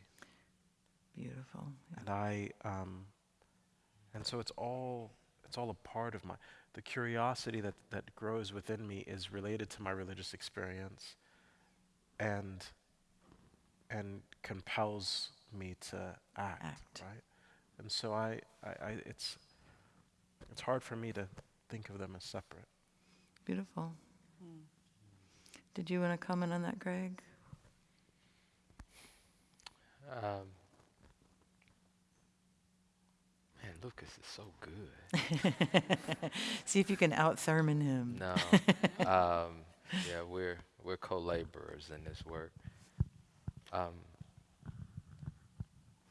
Beautiful. and I um, and so it's all it's all a part of my the curiosity that that grows within me is related to my religious experience, and and compels me to act, Act. right? And so I, I, I, it's, it's hard for me to think of them as separate. Beautiful. Did you want to comment on that, Greg? Um, man, Lucas is so good. <laughs> See if you can out Thurman him. No. <laughs> um, yeah, we're we're co-laborers in this work. Um,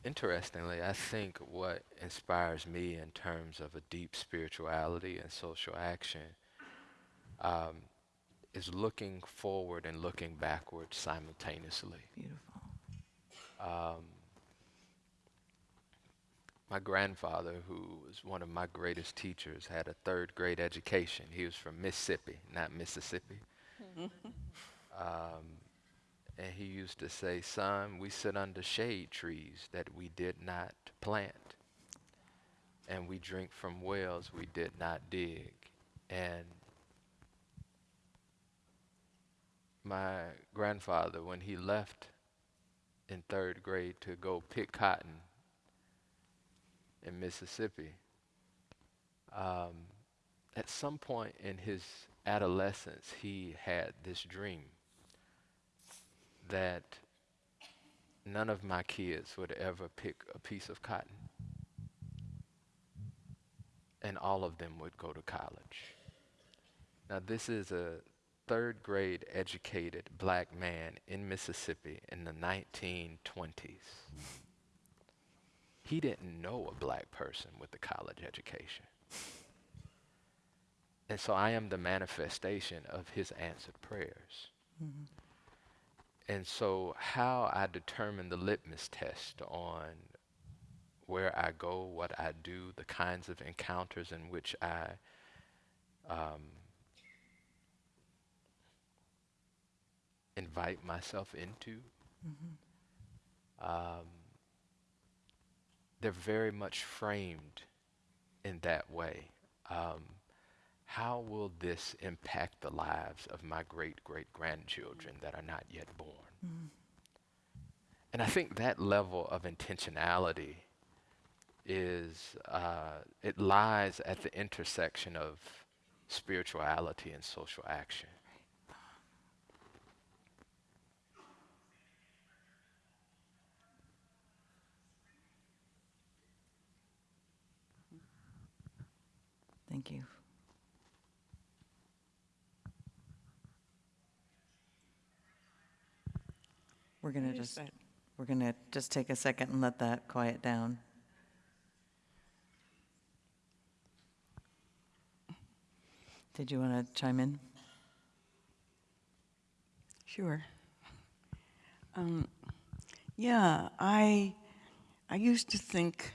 interestingly, I think what inspires me in terms of a deep spirituality and social action um, is looking forward and looking backward simultaneously. Beautiful. Um, my grandfather, who was one of my greatest teachers, had a third grade education. He was from Mississippi, not Mississippi. um, and he used to say, Son, we sit under shade trees that we did not plant, and we drink from wells we did not dig. And my grandfather, when he left in third grade to go pick cotton in Mississippi. Um, at some point in his adolescence, he had this dream that none of my kids would ever pick a piece of cotton, and all of them would go to college. Now, this is a third grade educated black man in Mississippi in the 1920s. He didn't know a black person with a college education. And so I am the manifestation of his answered prayers. Mm-hmm. And so, how I determine the litmus test on where I go, what I do, the kinds of encounters in which I um, invite myself into. Um, they're very much framed in that way. Um, how will this impact the lives of my great great grandchildren that are not yet born? And I think that level of intentionality is, uh, it lies at the intersection of spirituality and social action. Thank you. We're going to just, that? we're going to just take a second and let that quiet down. Did you want to chime in? Sure. Um, yeah, I I used to think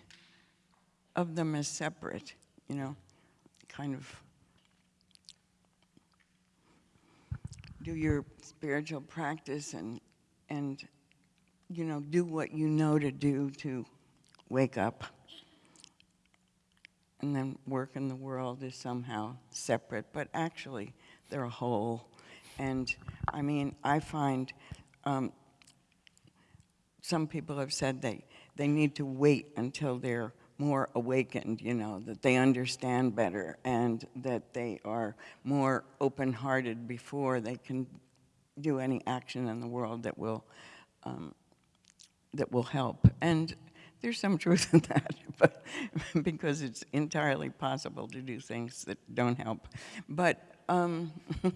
of them as separate, you know, kind of do your spiritual practice and and you know, do what you know to do to wake up. And then work in the world is somehow separate, but actually they're a whole. And I mean, I find um, some people have said they, they need to wait until they're more awakened, you know, that they understand better and that they are more open-hearted before they can do any action in the world that will, um, that will help. And there's some truth in that, <laughs> but because it's entirely possible to do things that don't help. But, um, <laughs>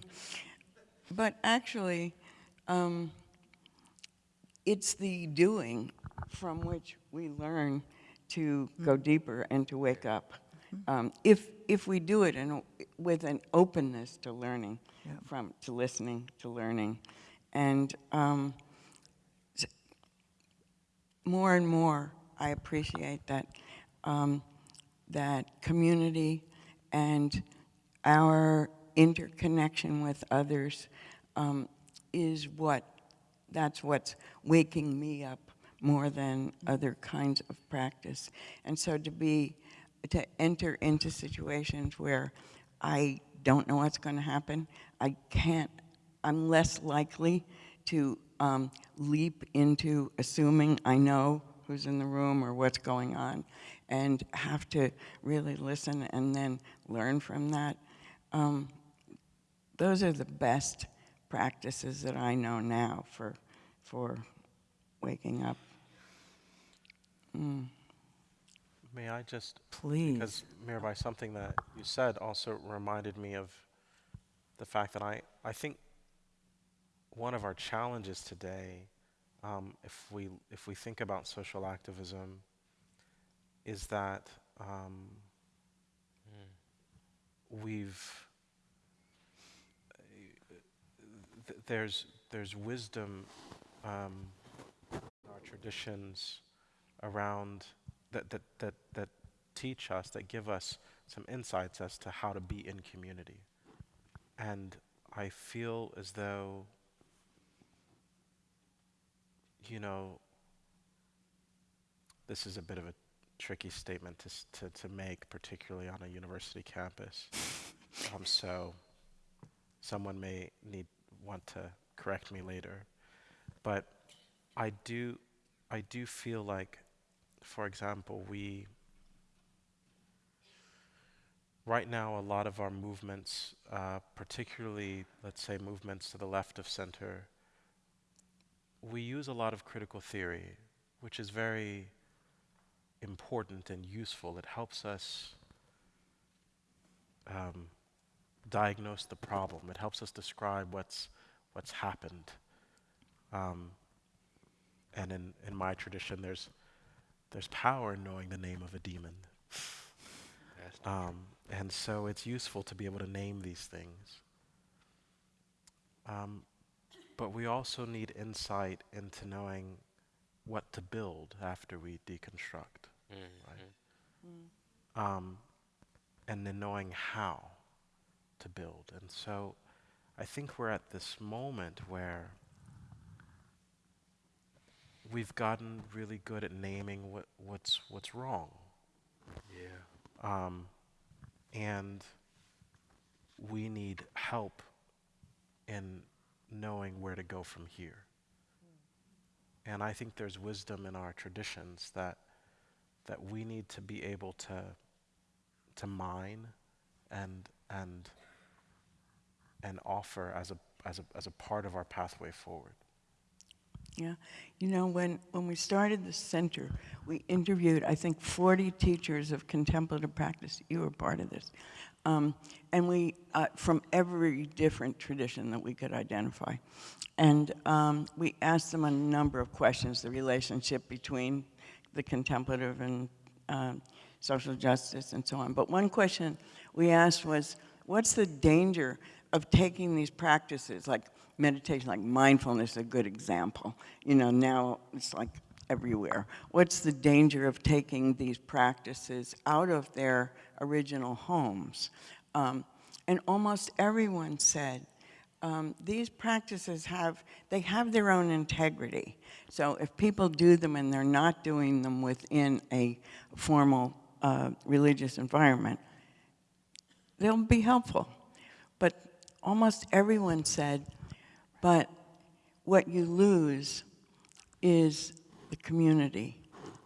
but actually, um, it's the doing from which we learn to go deeper and to wake up. Um, if, if we do it in, with an openness to learning, Yeah. from, to listening, to learning. And um, more and more, I appreciate that, um, that community and our interconnection with others um, is what, that's what's waking me up more than other kinds of practice. And so to be, to enter into situations where I don't know what's going to happen, I can't, I'm less likely to um, leap into assuming I know who's in the room or what's going on and have to really listen and then learn from that. Um, those are the best practices that I know now for, for waking up. May I just Please. Because Mirabai, something that you said also reminded me of the fact that I, I think one of our challenges today, um, if we if we think about social activism, is that um, we've th- there's there's wisdom um, in our traditions around that, that, that, that teach us, that give us some insights as to how to be in community. And I feel as though, you know, this is a bit of a tricky statement to, to, to make, particularly on a university campus. <laughs> um, so someone may need want to correct me later. But I do, I do feel like for example, we right now a lot of our movements, uh, particularly let's say movements to the left of center, we use a lot of critical theory, which is very important and useful. It helps us um, diagnose the problem. It helps us describe what's what's happened. Um, and in, in my tradition, there's there's power in knowing the name of a demon. Um, and so it's useful to be able to name these things. Um, but we also need insight into knowing what to build after we deconstruct. Mhm. Um, and then knowing how to build. And so I think we're at this moment where we've gotten really good at naming what, what's, what's wrong. Yeah. Um, and we need help in knowing where to go from here. And I think there's wisdom in our traditions that that we need to be able to to mine and and and offer as a as a as a part of our pathway forward. Yeah, you know, when, when we started the center, we interviewed, I think, 40 teachers of contemplative practice. You were part of this. Um, and we, uh, from every different tradition that we could identify. And um, we asked them a number of questions, the relationship between the contemplative and um, social justice and so on. But one question we asked was, what's the danger of taking these practices, like meditation, like mindfulness, is a good example. You know, now it's like everywhere. What's the danger of taking these practices out of their original homes? Um, and almost everyone said, um, these practices have, they have their own integrity. So if people do them and they're not doing them within a formal uh, religious environment, they'll be helpful. But almost everyone said, but what you lose is the community.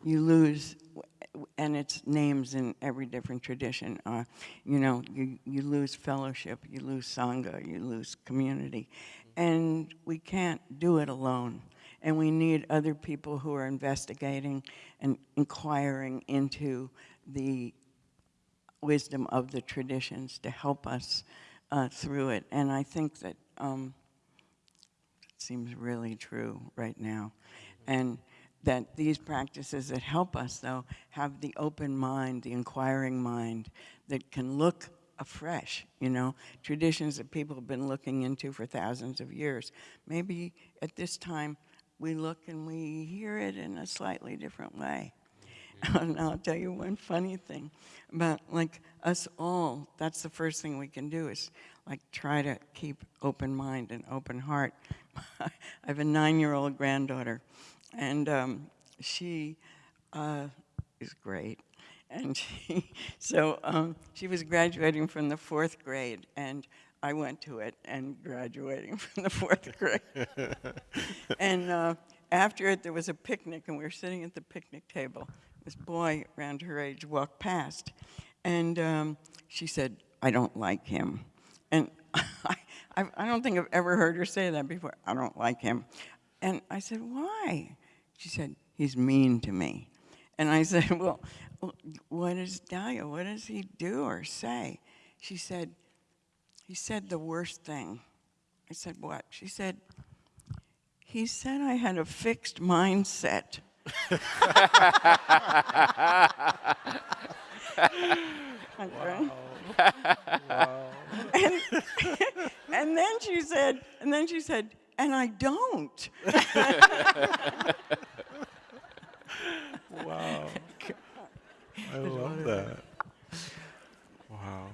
You lose, and it's names in every different tradition. Uh, you know, you, you lose fellowship, you lose sangha, you lose community. And we can't do it alone. And we need other people who are investigating and inquiring into the wisdom of the traditions to help us uh, through it. And I think that um, seems really true right now. And that these practices that help us, though, have the open mind, the inquiring mind that can look afresh, you know, traditions that people have been looking into for thousands of years. Maybe at this time we look and we hear it in a slightly different way. Mm-hmm. and <laughs> I'll tell you one funny thing about like us all, that's the first thing we can do is like try to keep open mind and open heart. <laughs> I have a nine-year-old granddaughter and um, she uh, is great. And <laughs> she, so um, she was graduating from the fourth grade, and I went to it and graduating <laughs> from the fourth grade. and uh, after it, there was a picnic, and we were sitting at the picnic table. This boy around her age walked past, and um, she said, I don't like him. And I, I don't think I've ever heard her say that before. I don't like him. And I said, why? She said, he's mean to me. And I <laughs> said, well, what does Dahlia, what does he do or say? She said, he said the worst thing. I said, what? She said, he said I had a fixed mindset. <laughs> wow. <laughs> and, and then she said, and then she said, and I don't. <laughs> wow. I love that. Wow.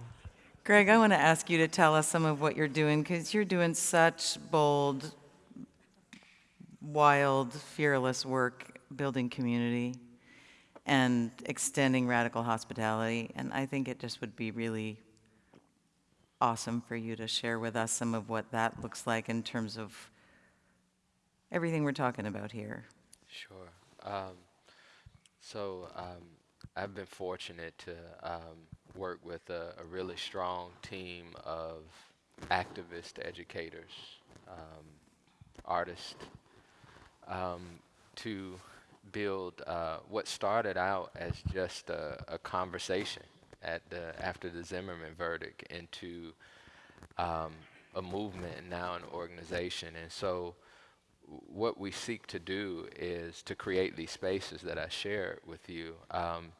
Greg, I want to ask you to tell us some of what you're doing because you're doing such bold, wild, fearless work building community and extending radical hospitality. And I think it just would be really awesome for you to share with us some of what that looks like in terms of everything we're talking about here. Sure. Um, so um, I've been fortunate to um, work with a, a, really strong team of activist educators, um, artists, um, to build uh, what started out as just a, a, conversation at the after the Zimmerman verdict into um, a movement and now an organization. And so what we seek to do is to create these spaces that I share with you um,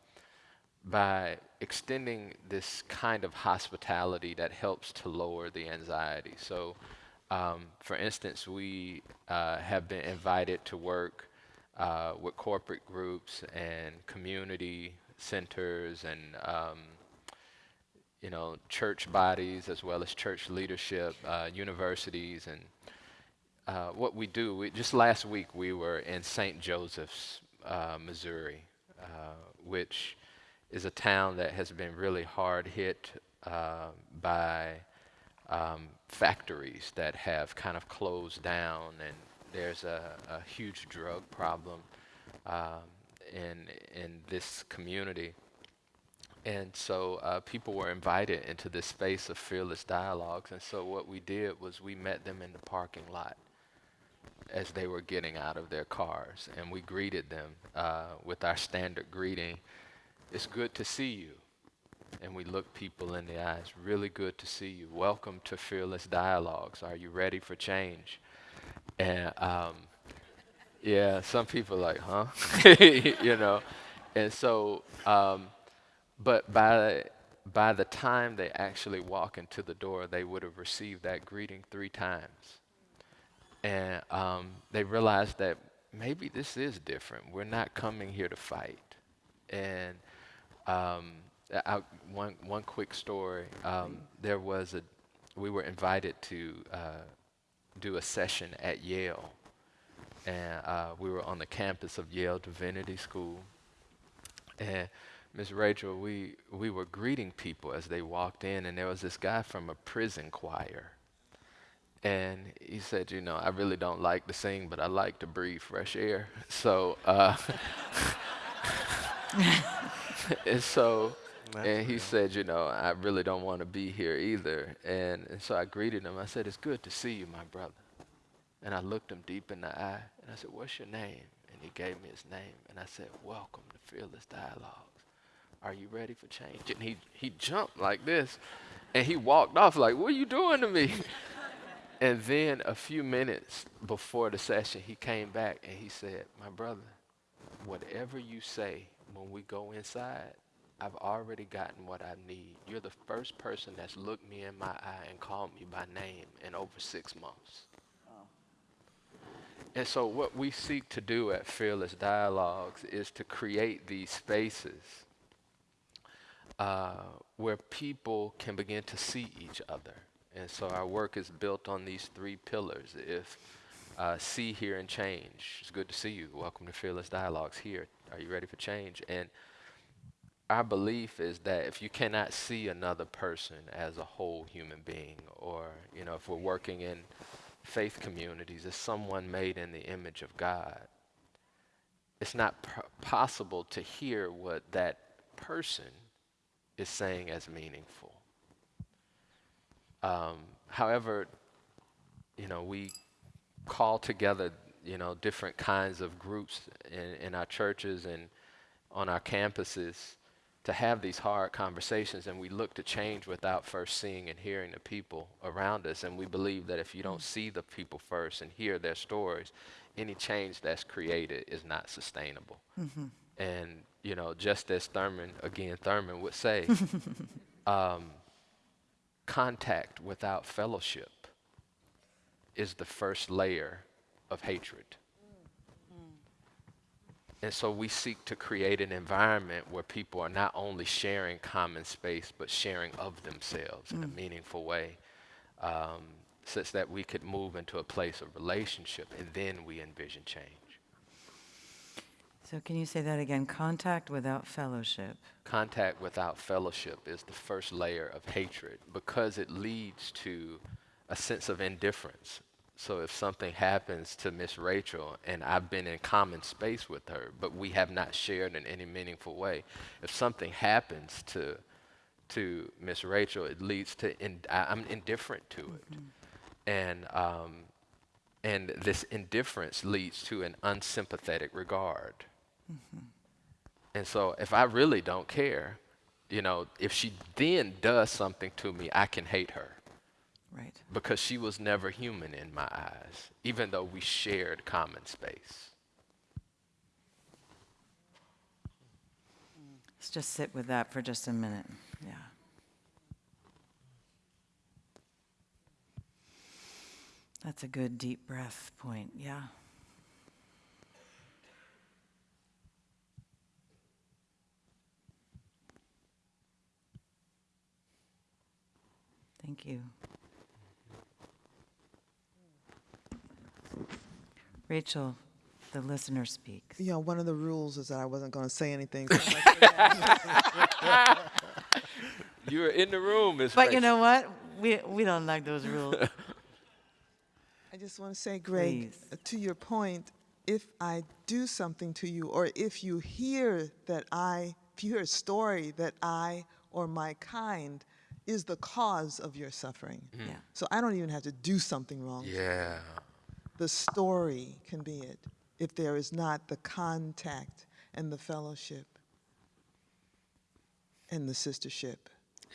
by extending this kind of hospitality that helps to lower the anxiety. So, um, for instance, we uh, have been invited to work uh, with corporate groups and community centers and um, you know church bodies as well as church leadership, uh, universities and uh, what we do, we, just last week we were in St. Joseph's, uh, Missouri, uh, which is a town that has been really hard hit uh, by um, factories that have kind of closed down, and there's a, a huge drug problem um, in in this community. And so uh, people were invited into this space of fearless dialogues. And so what we did was we met them in the parking lot as they were getting out of their cars. And we greeted them uh, with our standard greeting It's good to see you. And we looked people in the eyes. Really good to see you. Welcome to Fearless Dialogues. Are you ready for change? And um, yeah, some people like, huh? <laughs> you know. And so, um, but by by the time they actually walk into the door, they would have received that greeting three times and um, they realized that maybe this is different. We're not coming here to fight. And um, I, one one quick story. Um, there was a we were invited to uh, do a session at Yale, and uh, we were on the campus of Yale Divinity School. And Miss Rachel, we we were greeting people as they walked in, and there was this guy from a prison choir. And he said, you know, I really don't like to sing, but I like to breathe fresh air. <laughs> So, uh, <laughs> and so, That's and he real. said, you know, I really don't want to be here either. And, and so I greeted him. I said, it's good to see you, my brother. And I looked him deep in the eye, and I said, what's your name? And he gave me his name. And I said, welcome to Fearless Dialogues. Are you ready for change? And he, he jumped like this, and he walked off like, what are you doing to me? <laughs> And then a few minutes before the session, he came back and he said, My brother, whatever you say when we go inside, I've already gotten what I need. You're the first person that's looked me in my eye and called me by name in over six months. And so, what we seek to do at Fearless Dialogues is to create these spaces uh, where people can begin to see each other. And so our work is built on these three pillars. If uh, see, hear, and change. It's good to see you. Welcome to Fearless Dialogues here. Are you ready for change? And our belief is that if you cannot see another person as a whole human being, or you know, if we're working in faith communities as someone made in the image of God, it's not possible to hear what that person is saying as meaningful. Um, however, you know, we call together, you know, different kinds of groups in, in our churches and on our campuses to have these hard conversations, and we look to change without first seeing and hearing the people around us. And we believe that if you don't see the people first and hear their stories, any change that's created is not sustainable. And you know, just as Thurman again, Thurman would say, <laughs> um, contact without fellowship is the first layer of hatred. And so we seek to create an environment where people are not only sharing common space, but sharing of themselves in a meaningful way, um, such that we could move into a place of relationship and then we envision change. So can you say that again? Contact without fellowship. Contact without fellowship is the first layer of hatred because it leads to a sense of indifference. So if something happens to Miss Rachel and I've been in common space with her, but we have not shared in any meaningful way, if something happens to to Miss Rachel, it leads to in, I, I'm indifferent to it, and um, and this indifference leads to an unsympathetic regard. And so if I really don't care, you know, if she then does something to me, I can hate her Right. because she was never human in my eyes, even though we shared common space. Let's just sit with that for just a minute. Yeah. That's a good deep breath point. Yeah. Thank you. Rachel, the listener speaks. You know, one of the rules is that I wasn't going to say anything. <laughs> so I said, <laughs> You were in the room, Miss But you know what? We, we don't like those rules. <laughs> I just want to say, Greg, Please. uh, to your point, if I do something to you, or if you hear that I, if you hear a story that I or my kind is the cause of your suffering. Mm-hmm. Yeah. So I don't even have to do something wrong. Yeah. The story can be it if there is not the contact and the fellowship and the sistership.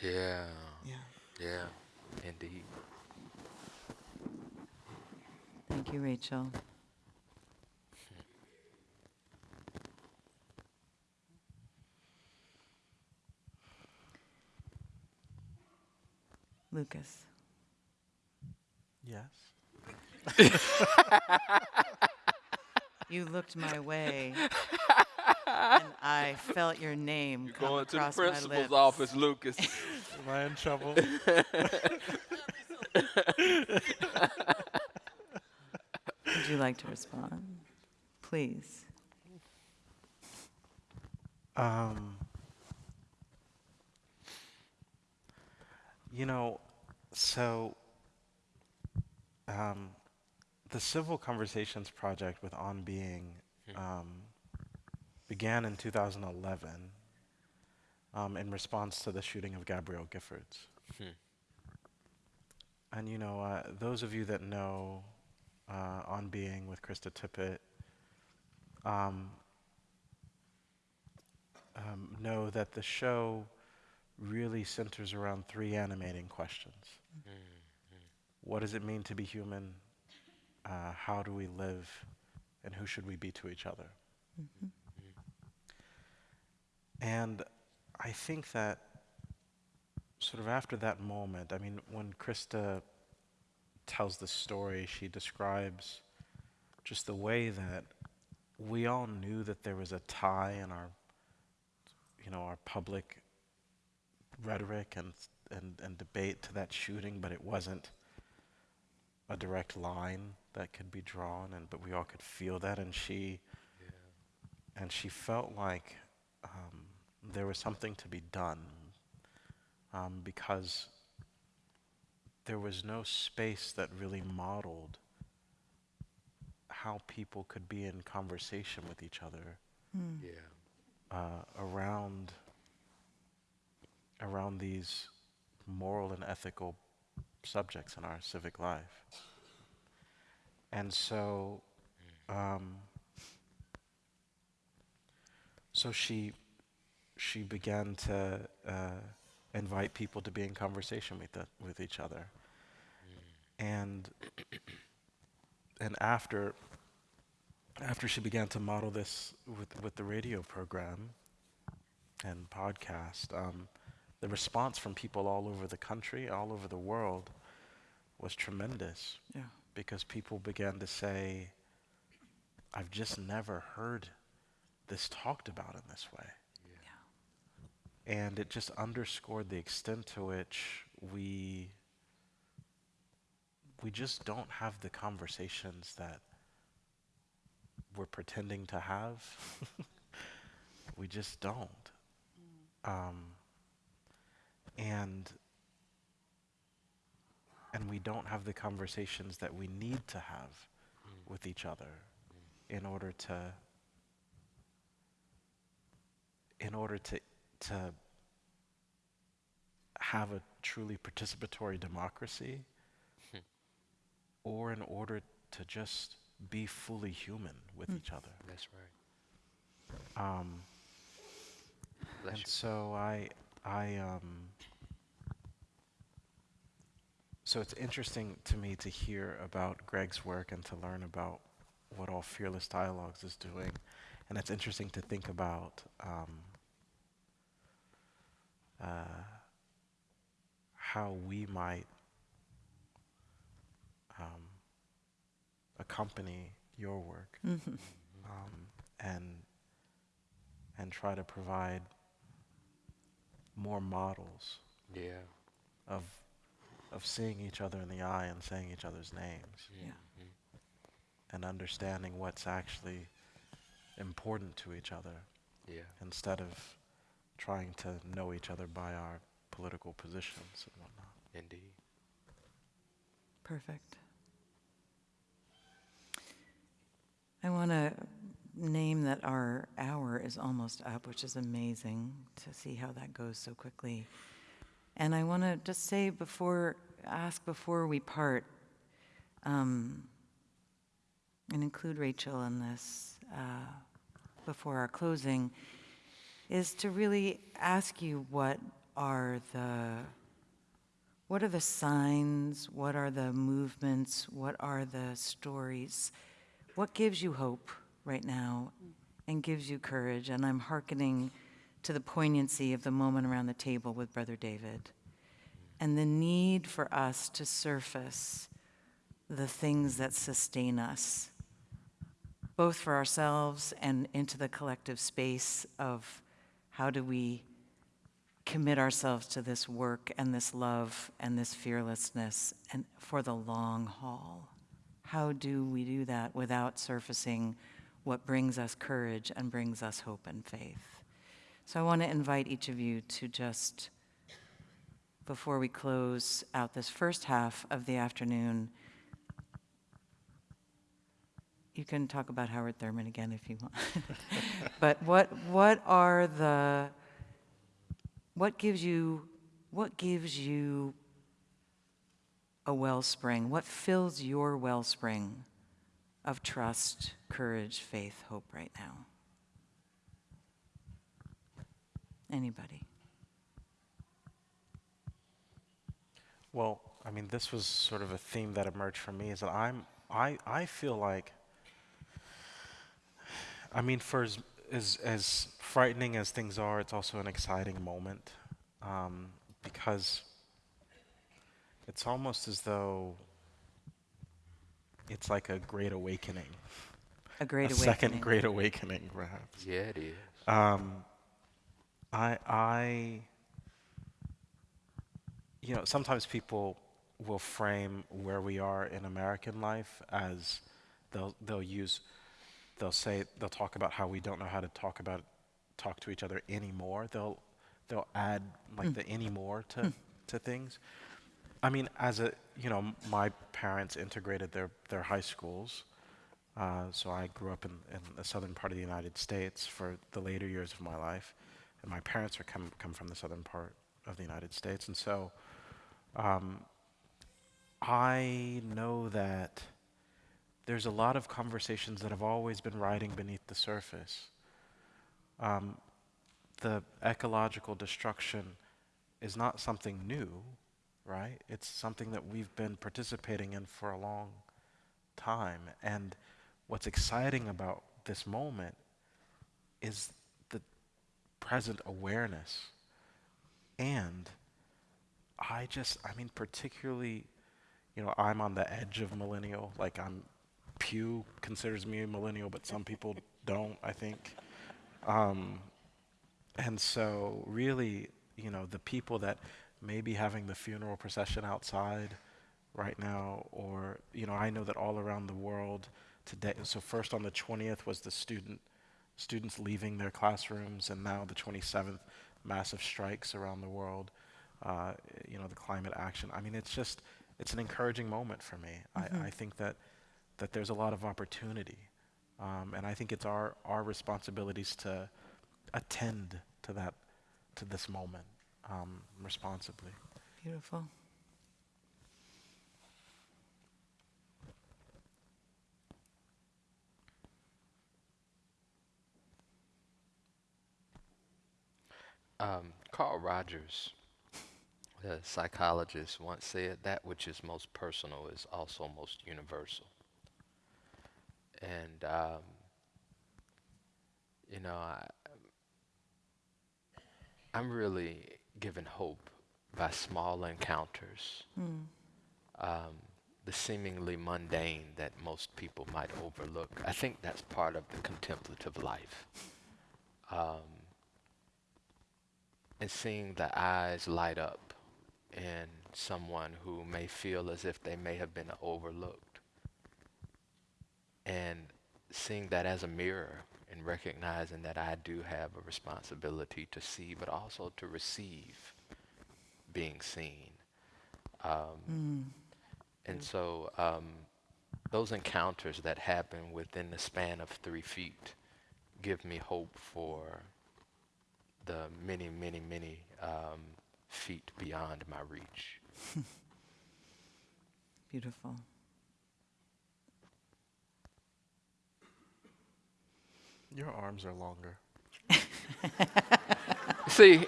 Yeah. Yeah. Yeah. Indeed. Thank you, Rachel. Lucas. Yes. <laughs> You looked my way, and I felt your name come across my lips. Lucas. Am I in trouble? Would you like to respond? Please. Um, you know, so um, the Civil Conversations Project with On Being um, began in 2011 um, in response to the shooting of Gabrielle Giffords. And you know, uh, those of you that know uh, On Being with Krista Tippett, um, um, know that the show really centers around three animating questions. What does it mean to be human? Uh, how do we live? And who should we be to each other? And I think that sort of after that moment, I mean, when Krista tells the story, she describes just the way that we all knew that there was a tie in our you know, our public rhetoric and, and, and debate to that shooting, but it wasn't a direct line that could be drawn, and but we all could feel that, and she, and she felt like um, there was something to be done um, because there was no space that really modeled how people could be in conversation with each other Yeah. uh, around around these moral and ethical subjects in our civic life. And so, um, so she she began to uh, invite people to be in conversation with the, with each other, and and after after she began to model this with, with the radio program and podcast, um, the response from people all over the country, all over the world, was tremendous Yeah. because people began to say, I've just never heard this talked about in this way. Yeah. And it just underscored the extent to which we we just don't have the conversations that we're pretending to have. <laughs> we just don't. Um, and and we don't have the conversations that we need to have mm. with each other mm. in order to in order to to have a truly participatory democracy <laughs> or in order to just be fully human with mm. each other. That's right. Um, and you. so I, I, um, so it's interesting to me to hear about Greg's work and to learn about what all Fearless Dialogues is doing, and it's interesting to think about um, uh, how we might um, accompany your work Mhm. um, and and try to provide more models Yeah. of of seeing each other in the eye and saying each other's names Yeah. and understanding what's actually important to each other Yeah. instead of trying to know each other by our political positions and whatnot. Indeed. Perfect. I want to name that our hour is almost up, which is amazing to see how that goes so quickly. And I want to just say before, ask before we part, um, and include Rachel in this uh, before our closing, is to really ask you what are the what are the signs? What are the movements? What are the stories? What gives you hope right now and gives you courage? And I'm hearkening to the poignancy of the moment around the table with Brother David and the need for us to surface the things that sustain us, both for ourselves and into the collective space of how do we commit ourselves to this work and this love and this fearlessness and for the long haul. How do we do that without surfacing what brings us courage and brings us hope and faith? So I want to invite each of you to just, before we close out this first half of the afternoon, you can talk about Howard Thurman again if you want. <laughs> but what what are the what gives you what gives you a wellspring? What fills your wellspring of trust, courage, faith, hope right now? Anybody? Well, I mean, this was sort of a theme that emerged for me is that I'm, I, I feel like, I mean, for as, as, as frightening as things are, it's also an exciting moment um, because it's almost as though it's like a great awakening, A great a awakening. second great awakening, perhaps. Yeah, it is. Um, I, I, you know, sometimes people will frame where we are in American life as they'll they'll use, they'll say they'll talk about how we don't know how to talk about talk to each other anymore. They'll they'll add like the anymore to to things. I mean, as a you know, my parents integrated their their high schools. Uh, so I grew up in, in the southern part of the United States for the later years of my life, and my parents are come come from the southern part of the United States, and so um, I know that there's a lot of conversations that have always been riding beneath the surface. Um, the ecological destruction is not something new, right? It's something that we've been participating in for a long time. And what's exciting about this moment is the present awareness. And I just, I mean, particularly, you know, I'm on the edge of millennial. Like, I'm, Pew considers me a millennial, but some people <laughs> don't, I think. Um, and so, really, you know, the people that may be having the funeral procession outside right now, or, you know, I know that all around the world today, so first on the 20th was the student, students leaving their classrooms, and now the 27th, massive strikes around the world, uh, you know, the climate action. I mean, it's just, it's an encouraging moment for me. I, I think that, that there's a lot of opportunity. Um, and I think it's our, our responsibilities to attend to that, to this moment um, responsibly. Beautiful. Um, Carl Rogers, the psychologist, once said, That which is most personal is also most universal. And, um, you know, I, I'm really given hope by small encounters, um, the seemingly mundane that most people might overlook. I think that's part of the contemplative life. Um, and seeing the eyes light up in someone who may feel as if they may have been overlooked. And seeing that as a mirror and recognizing that I do have a responsibility to see, but also to receive being seen. Um, and so um, those encounters that happen within the span of three feet give me hope for the many, many, many um, feet beyond my reach. <laughs> Beautiful. Your arms are longer. <laughs> See,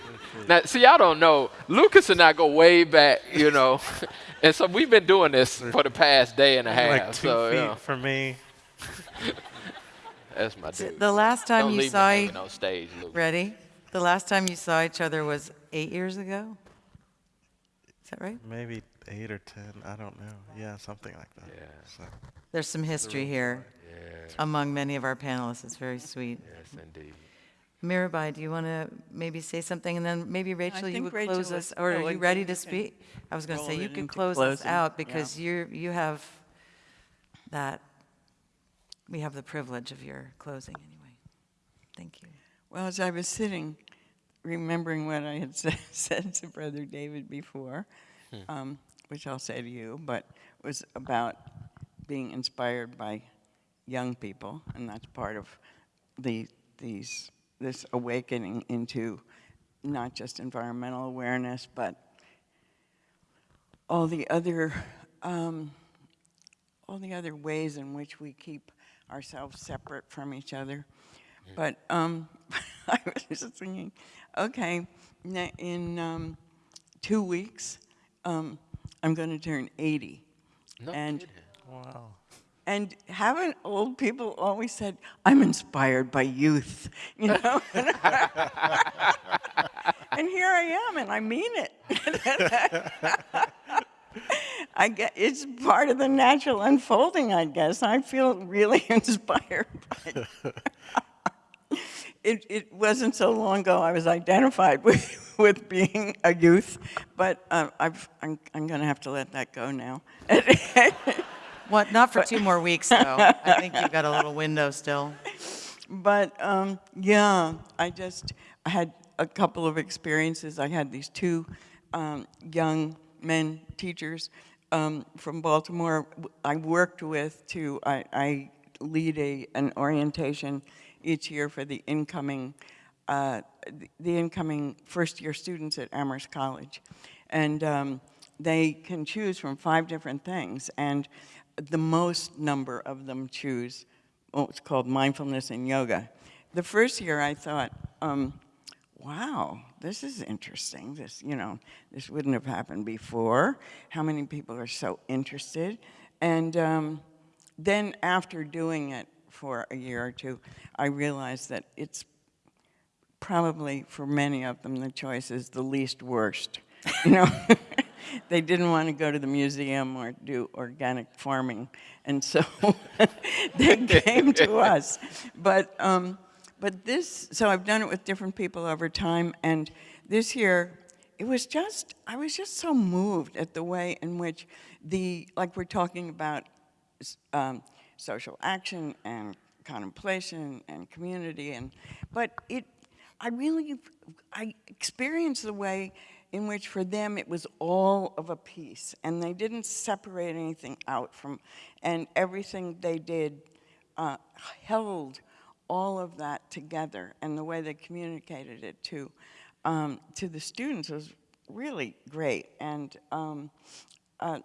now, see, I don't know. Lucas and I go way back, you know, <laughs> and so we've been doing this for the past day and a half. like two so, feet you know, for me. <laughs> that's my dude. The last time don't you leave saw me e- on stage, Lucas. Ready? The last time you saw each other was eight years ago? Is that right? Maybe eight or ten. I don't know. Yeah, something like that. Yeah. So, There's some history here Yeah, among many of our panelists. It's very sweet. yes, indeed. Mirabai, do you want to maybe say something? And then maybe Rachel, you would Rachel close us, or are you ready to speak? I was going to say, you it could into close us closing, out yeah. because you're, you have that, we have the privilege of your closing anyway. Thank you. Well, as I was sitting, remembering what I had said, <laughs> said to Brother David before, um, which I'll say to you, but was about being inspired by young people, and that's part of the these this awakening into not just environmental awareness, but all the other um, all the other ways in which we keep ourselves separate from each other. But um, <laughs> I was just thinking, okay, in um, two weeks, um, I'm going to turn 80. No And- kidding. Wow. And haven't old people always said, I'm inspired by youth, <laughs> you know? <laughs> and here I am, and I mean it. <laughs> I get, it's part of the natural unfolding, I guess. I feel really inspired by it, it wasn't so long ago I was identified with, <laughs> with being a youth, but I've, I'm, I'm going to have to let that go now. <laughs> What, not for two more weeks, though. I think you've got a little <laughs> window still. but um, yeah, I just I had a couple of experiences. I had these two um, young men teachers um, from Baltimore. I worked with to I, I lead a an orientation each year for the incoming uh, the- incoming first year students at Amherst College, and um, they can choose from five different things, and the most number of them choose what's called mindfulness and yoga. The first year I thought, um, wow, this is interesting. This, you know, this wouldn't have happened before. How many people are so interested? And um, then after doing it for a year or two, I realized that it's probably for many of them the choice is the least worst. You know, <laughs> they didn't want to go to the museum or do organic farming, and so <laughs> they came to us. But um, but this, so I've done it with different people over time, and this year it was just I was just so moved at the way in which the like we're talking about um, social action and contemplation and community and but it I really I experienced the way in which for them it was all of a piece and they didn't separate anything out from and everything they did uh, held all of that together and the way they communicated it to um, to the students was really great and um, uh,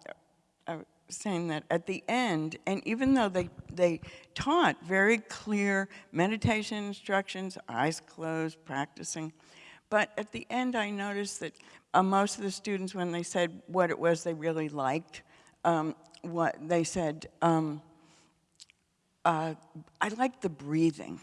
was saying that at the end, and even though they, they taught very clear meditation instructions, eyes closed, practicing, but at the end I noticed that uh, most of the students, when they said what it was they really liked, um, what they said, um, uh, I like the breathing.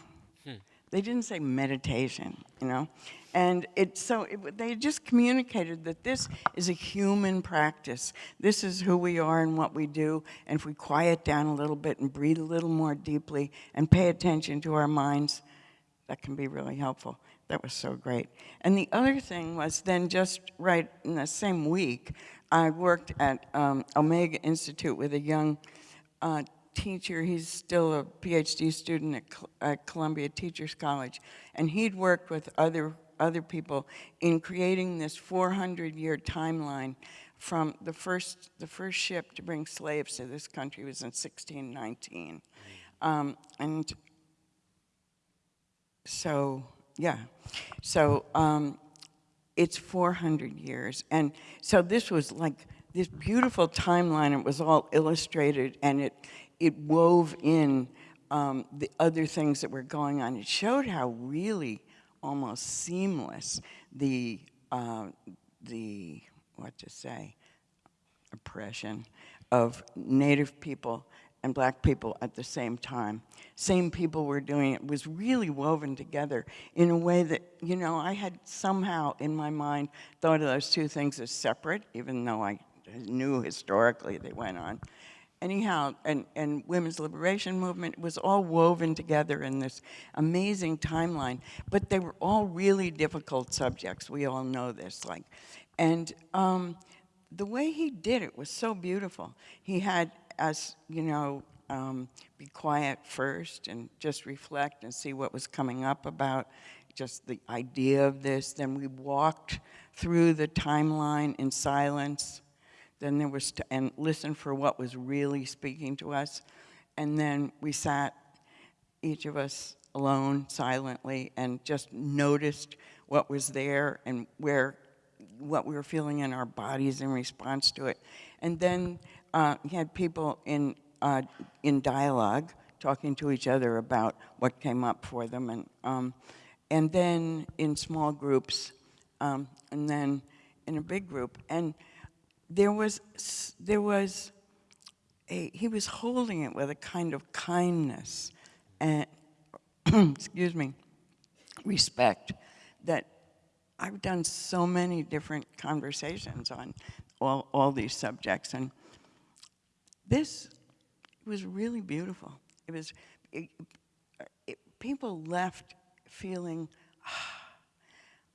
They didn't say meditation, you know? And it, so it, they just communicated that this is a human practice. This is who we are and what we do. And if we quiet down a little bit and breathe a little more deeply and pay attention to our minds, that can be really helpful. That was so great. And the other thing was then just right in the same week, I worked at um, Omega Institute with a young uh, teacher. He's still a PhD student at, at Columbia Teachers College, and he'd worked with other other people in creating this 400-year timeline from the first the first ship to bring slaves to this country was in 1619, um, and so yeah, so um, it's 400 years. And so this was like this beautiful timeline. It was all illustrated and it, it wove in um, the other things that were going on. It showed how really almost seamless the, uh, the what to say, oppression of Native people and black people at the same time. Same people were doing it. It was really woven together in a way that, you know, I had somehow in my mind thought of those two things as separate, even though I knew historically they went on. Anyhow, and, and women's liberation movement was all woven together in this amazing timeline. But they were all really difficult subjects. We all know this. Like, and um, the way he did it was so beautiful. He had us, you know, um, be quiet first and just reflect and see what was coming up about just the idea of this. Then we walked through the timeline in silence. Then there was, and listen for what was really speaking to us. And then we sat, each of us alone, silently, and just noticed what was there and where, what we were feeling in our bodies in response to it. And then uh, he had people in, uh, in dialogue talking to each other about what came up for them. And, um, and then in small groups, um, and then in a big group. And there was, there was a, he was holding it with a kind of kindness and, <clears throat> excuse me, respect that I've done so many different conversations on all, all these subjects. And this was really beautiful. It was, it, it, people left feeling, "Ah,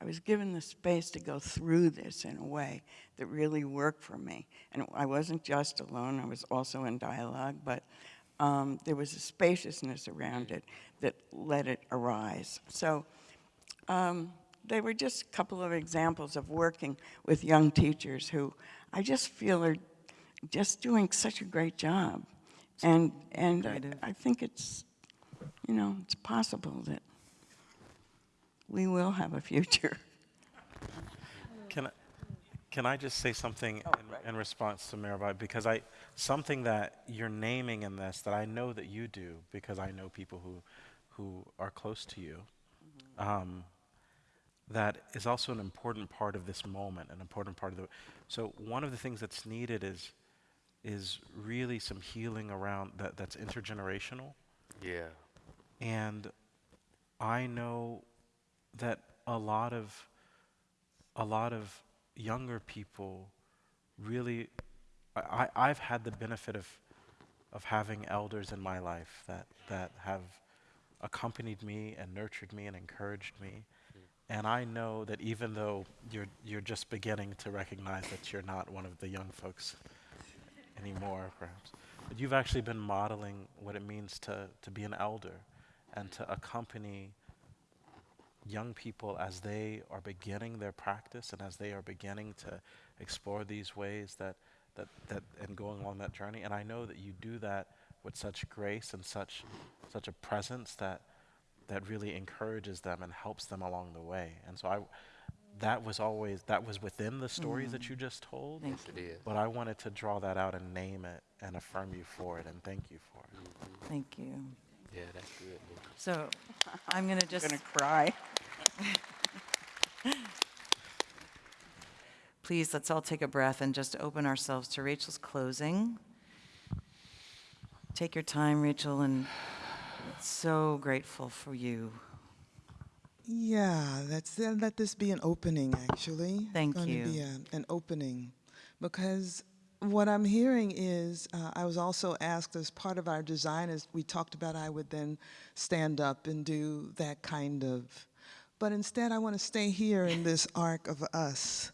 I was given the space to go through this in a way that really worked for me. And I wasn't just alone, I was also in dialogue, but um, there was a spaciousness around it that let it arise. So um, they were just a couple of examples of working with young teachers who I just feel are just doing such a great job. And, and I, I think it's, you know, it's possible that we will have a future. <laughs> Can I, can I just say something Oh, in, right. in response to Mirabai? Because I, something that you're naming in this that I know that you do because I know people who, who are close to you, Mm-hmm. um, that is also an important part of this moment, an important part of the. So one of the things that's needed is, is really some healing around that that's intergenerational. Yeah. And I know that a lot of a lot of younger people really I, I've had the benefit of of having elders in my life that that have accompanied me and nurtured me and encouraged me. And I know that even though you're you're just beginning to recognize that you're not one of the young folks anymore, perhaps, but you've actually been modeling what it means to, to be an elder and to accompany young people as they are beginning their practice and as they are beginning to explore these ways that, that, that and going along that journey. And I know that you do that with such grace and such, such a presence that, that really encourages them and helps them along the way. And so I, that was always, that was within the stories that you mm. just told. Thank Yes, it is. But I wanted to draw that out and name it and affirm you for it and thank you for it. Thank you. Yeah, that's good. So I'm going to just, gonna cry. please, let's all take a breath and just open ourselves to Rachel's closing. Take your time, Rachel, and so grateful for you. Yeah, let's uh, let this be an opening, actually. Thank Gonna you. be a- an opening. Because what I'm hearing is, uh, I was also asked as part of our design, as we talked about, I would then stand up and do that kind of. But instead, I want to <laughs> stay here in this arc of us.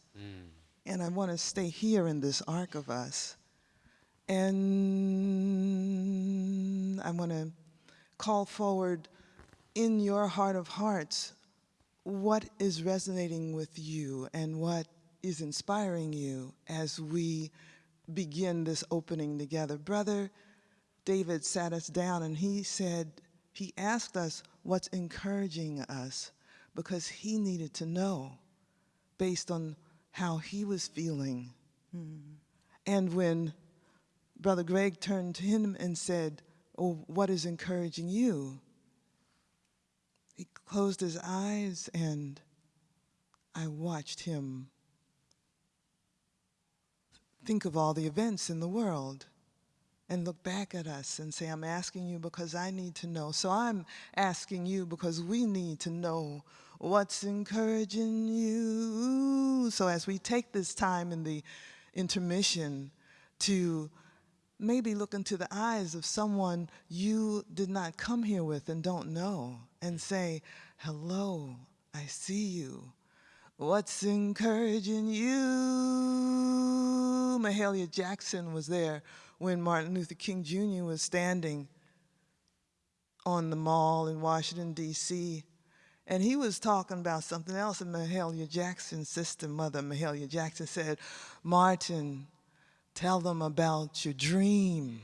And I want to stay here in this arc of us. And I want to call forward in your heart of hearts what is resonating with you and what is inspiring you as we begin this opening together. Brother David sat us down and he said, he asked us what's encouraging us because he needed to know based on how he was feeling. Hmm. And when Brother Greg turned to him and said, Oh, what is encouraging you? He closed his eyes and I watched him think of all the events in the world and look back at us and say, I'm asking you because I need to know. So I'm asking you because we need to know what's encouraging you. So as we take this time in the intermission to maybe look into the eyes of someone you did not come here with and don't know and say, hello, I see you. What's encouraging you? Mahalia Jackson was there when Martin Luther King Jr. was standing on the mall in Washington, D.C. And he was talking about something else, and Mahalia Jackson's sister, Mother Mahalia Jackson, said, Martin, tell them about your dream.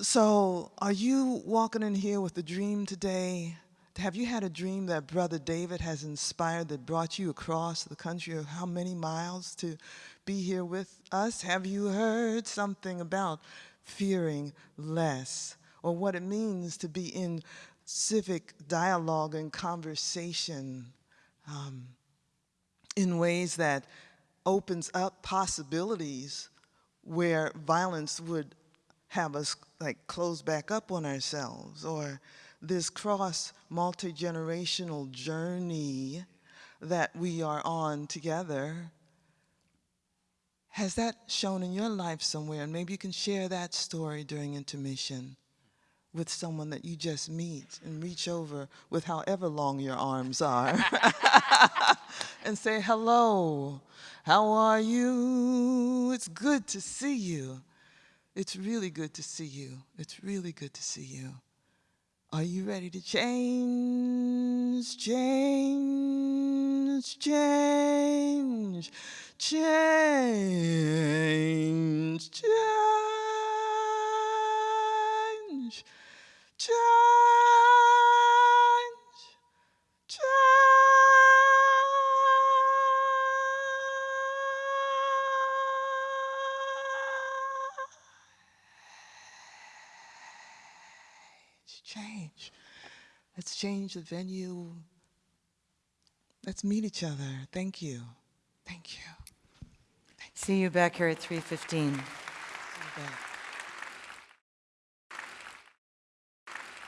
So, are you walking in here with a dream today? Have you had a dream that Brother David has inspired that brought you across the country of how many miles to be here with us? Have you heard something about fearing less or what it means to be in civic dialogue and conversation um, in ways that opens up possibilities where violence would have us like close back up on ourselves or this cross multi-generational journey that we are on together has that shown in your life somewhere and maybe you can share that story during intermission with someone that you just meet and reach over with however long your arms are <laughs> and say hello how are you it's good to see you it's really good to see you. It's really good to see you. Are you ready to change, change, change, change, change, change, Let's change the venue. Let's meet each other. Thank you. Thank you. See you back here at 3:15. Back.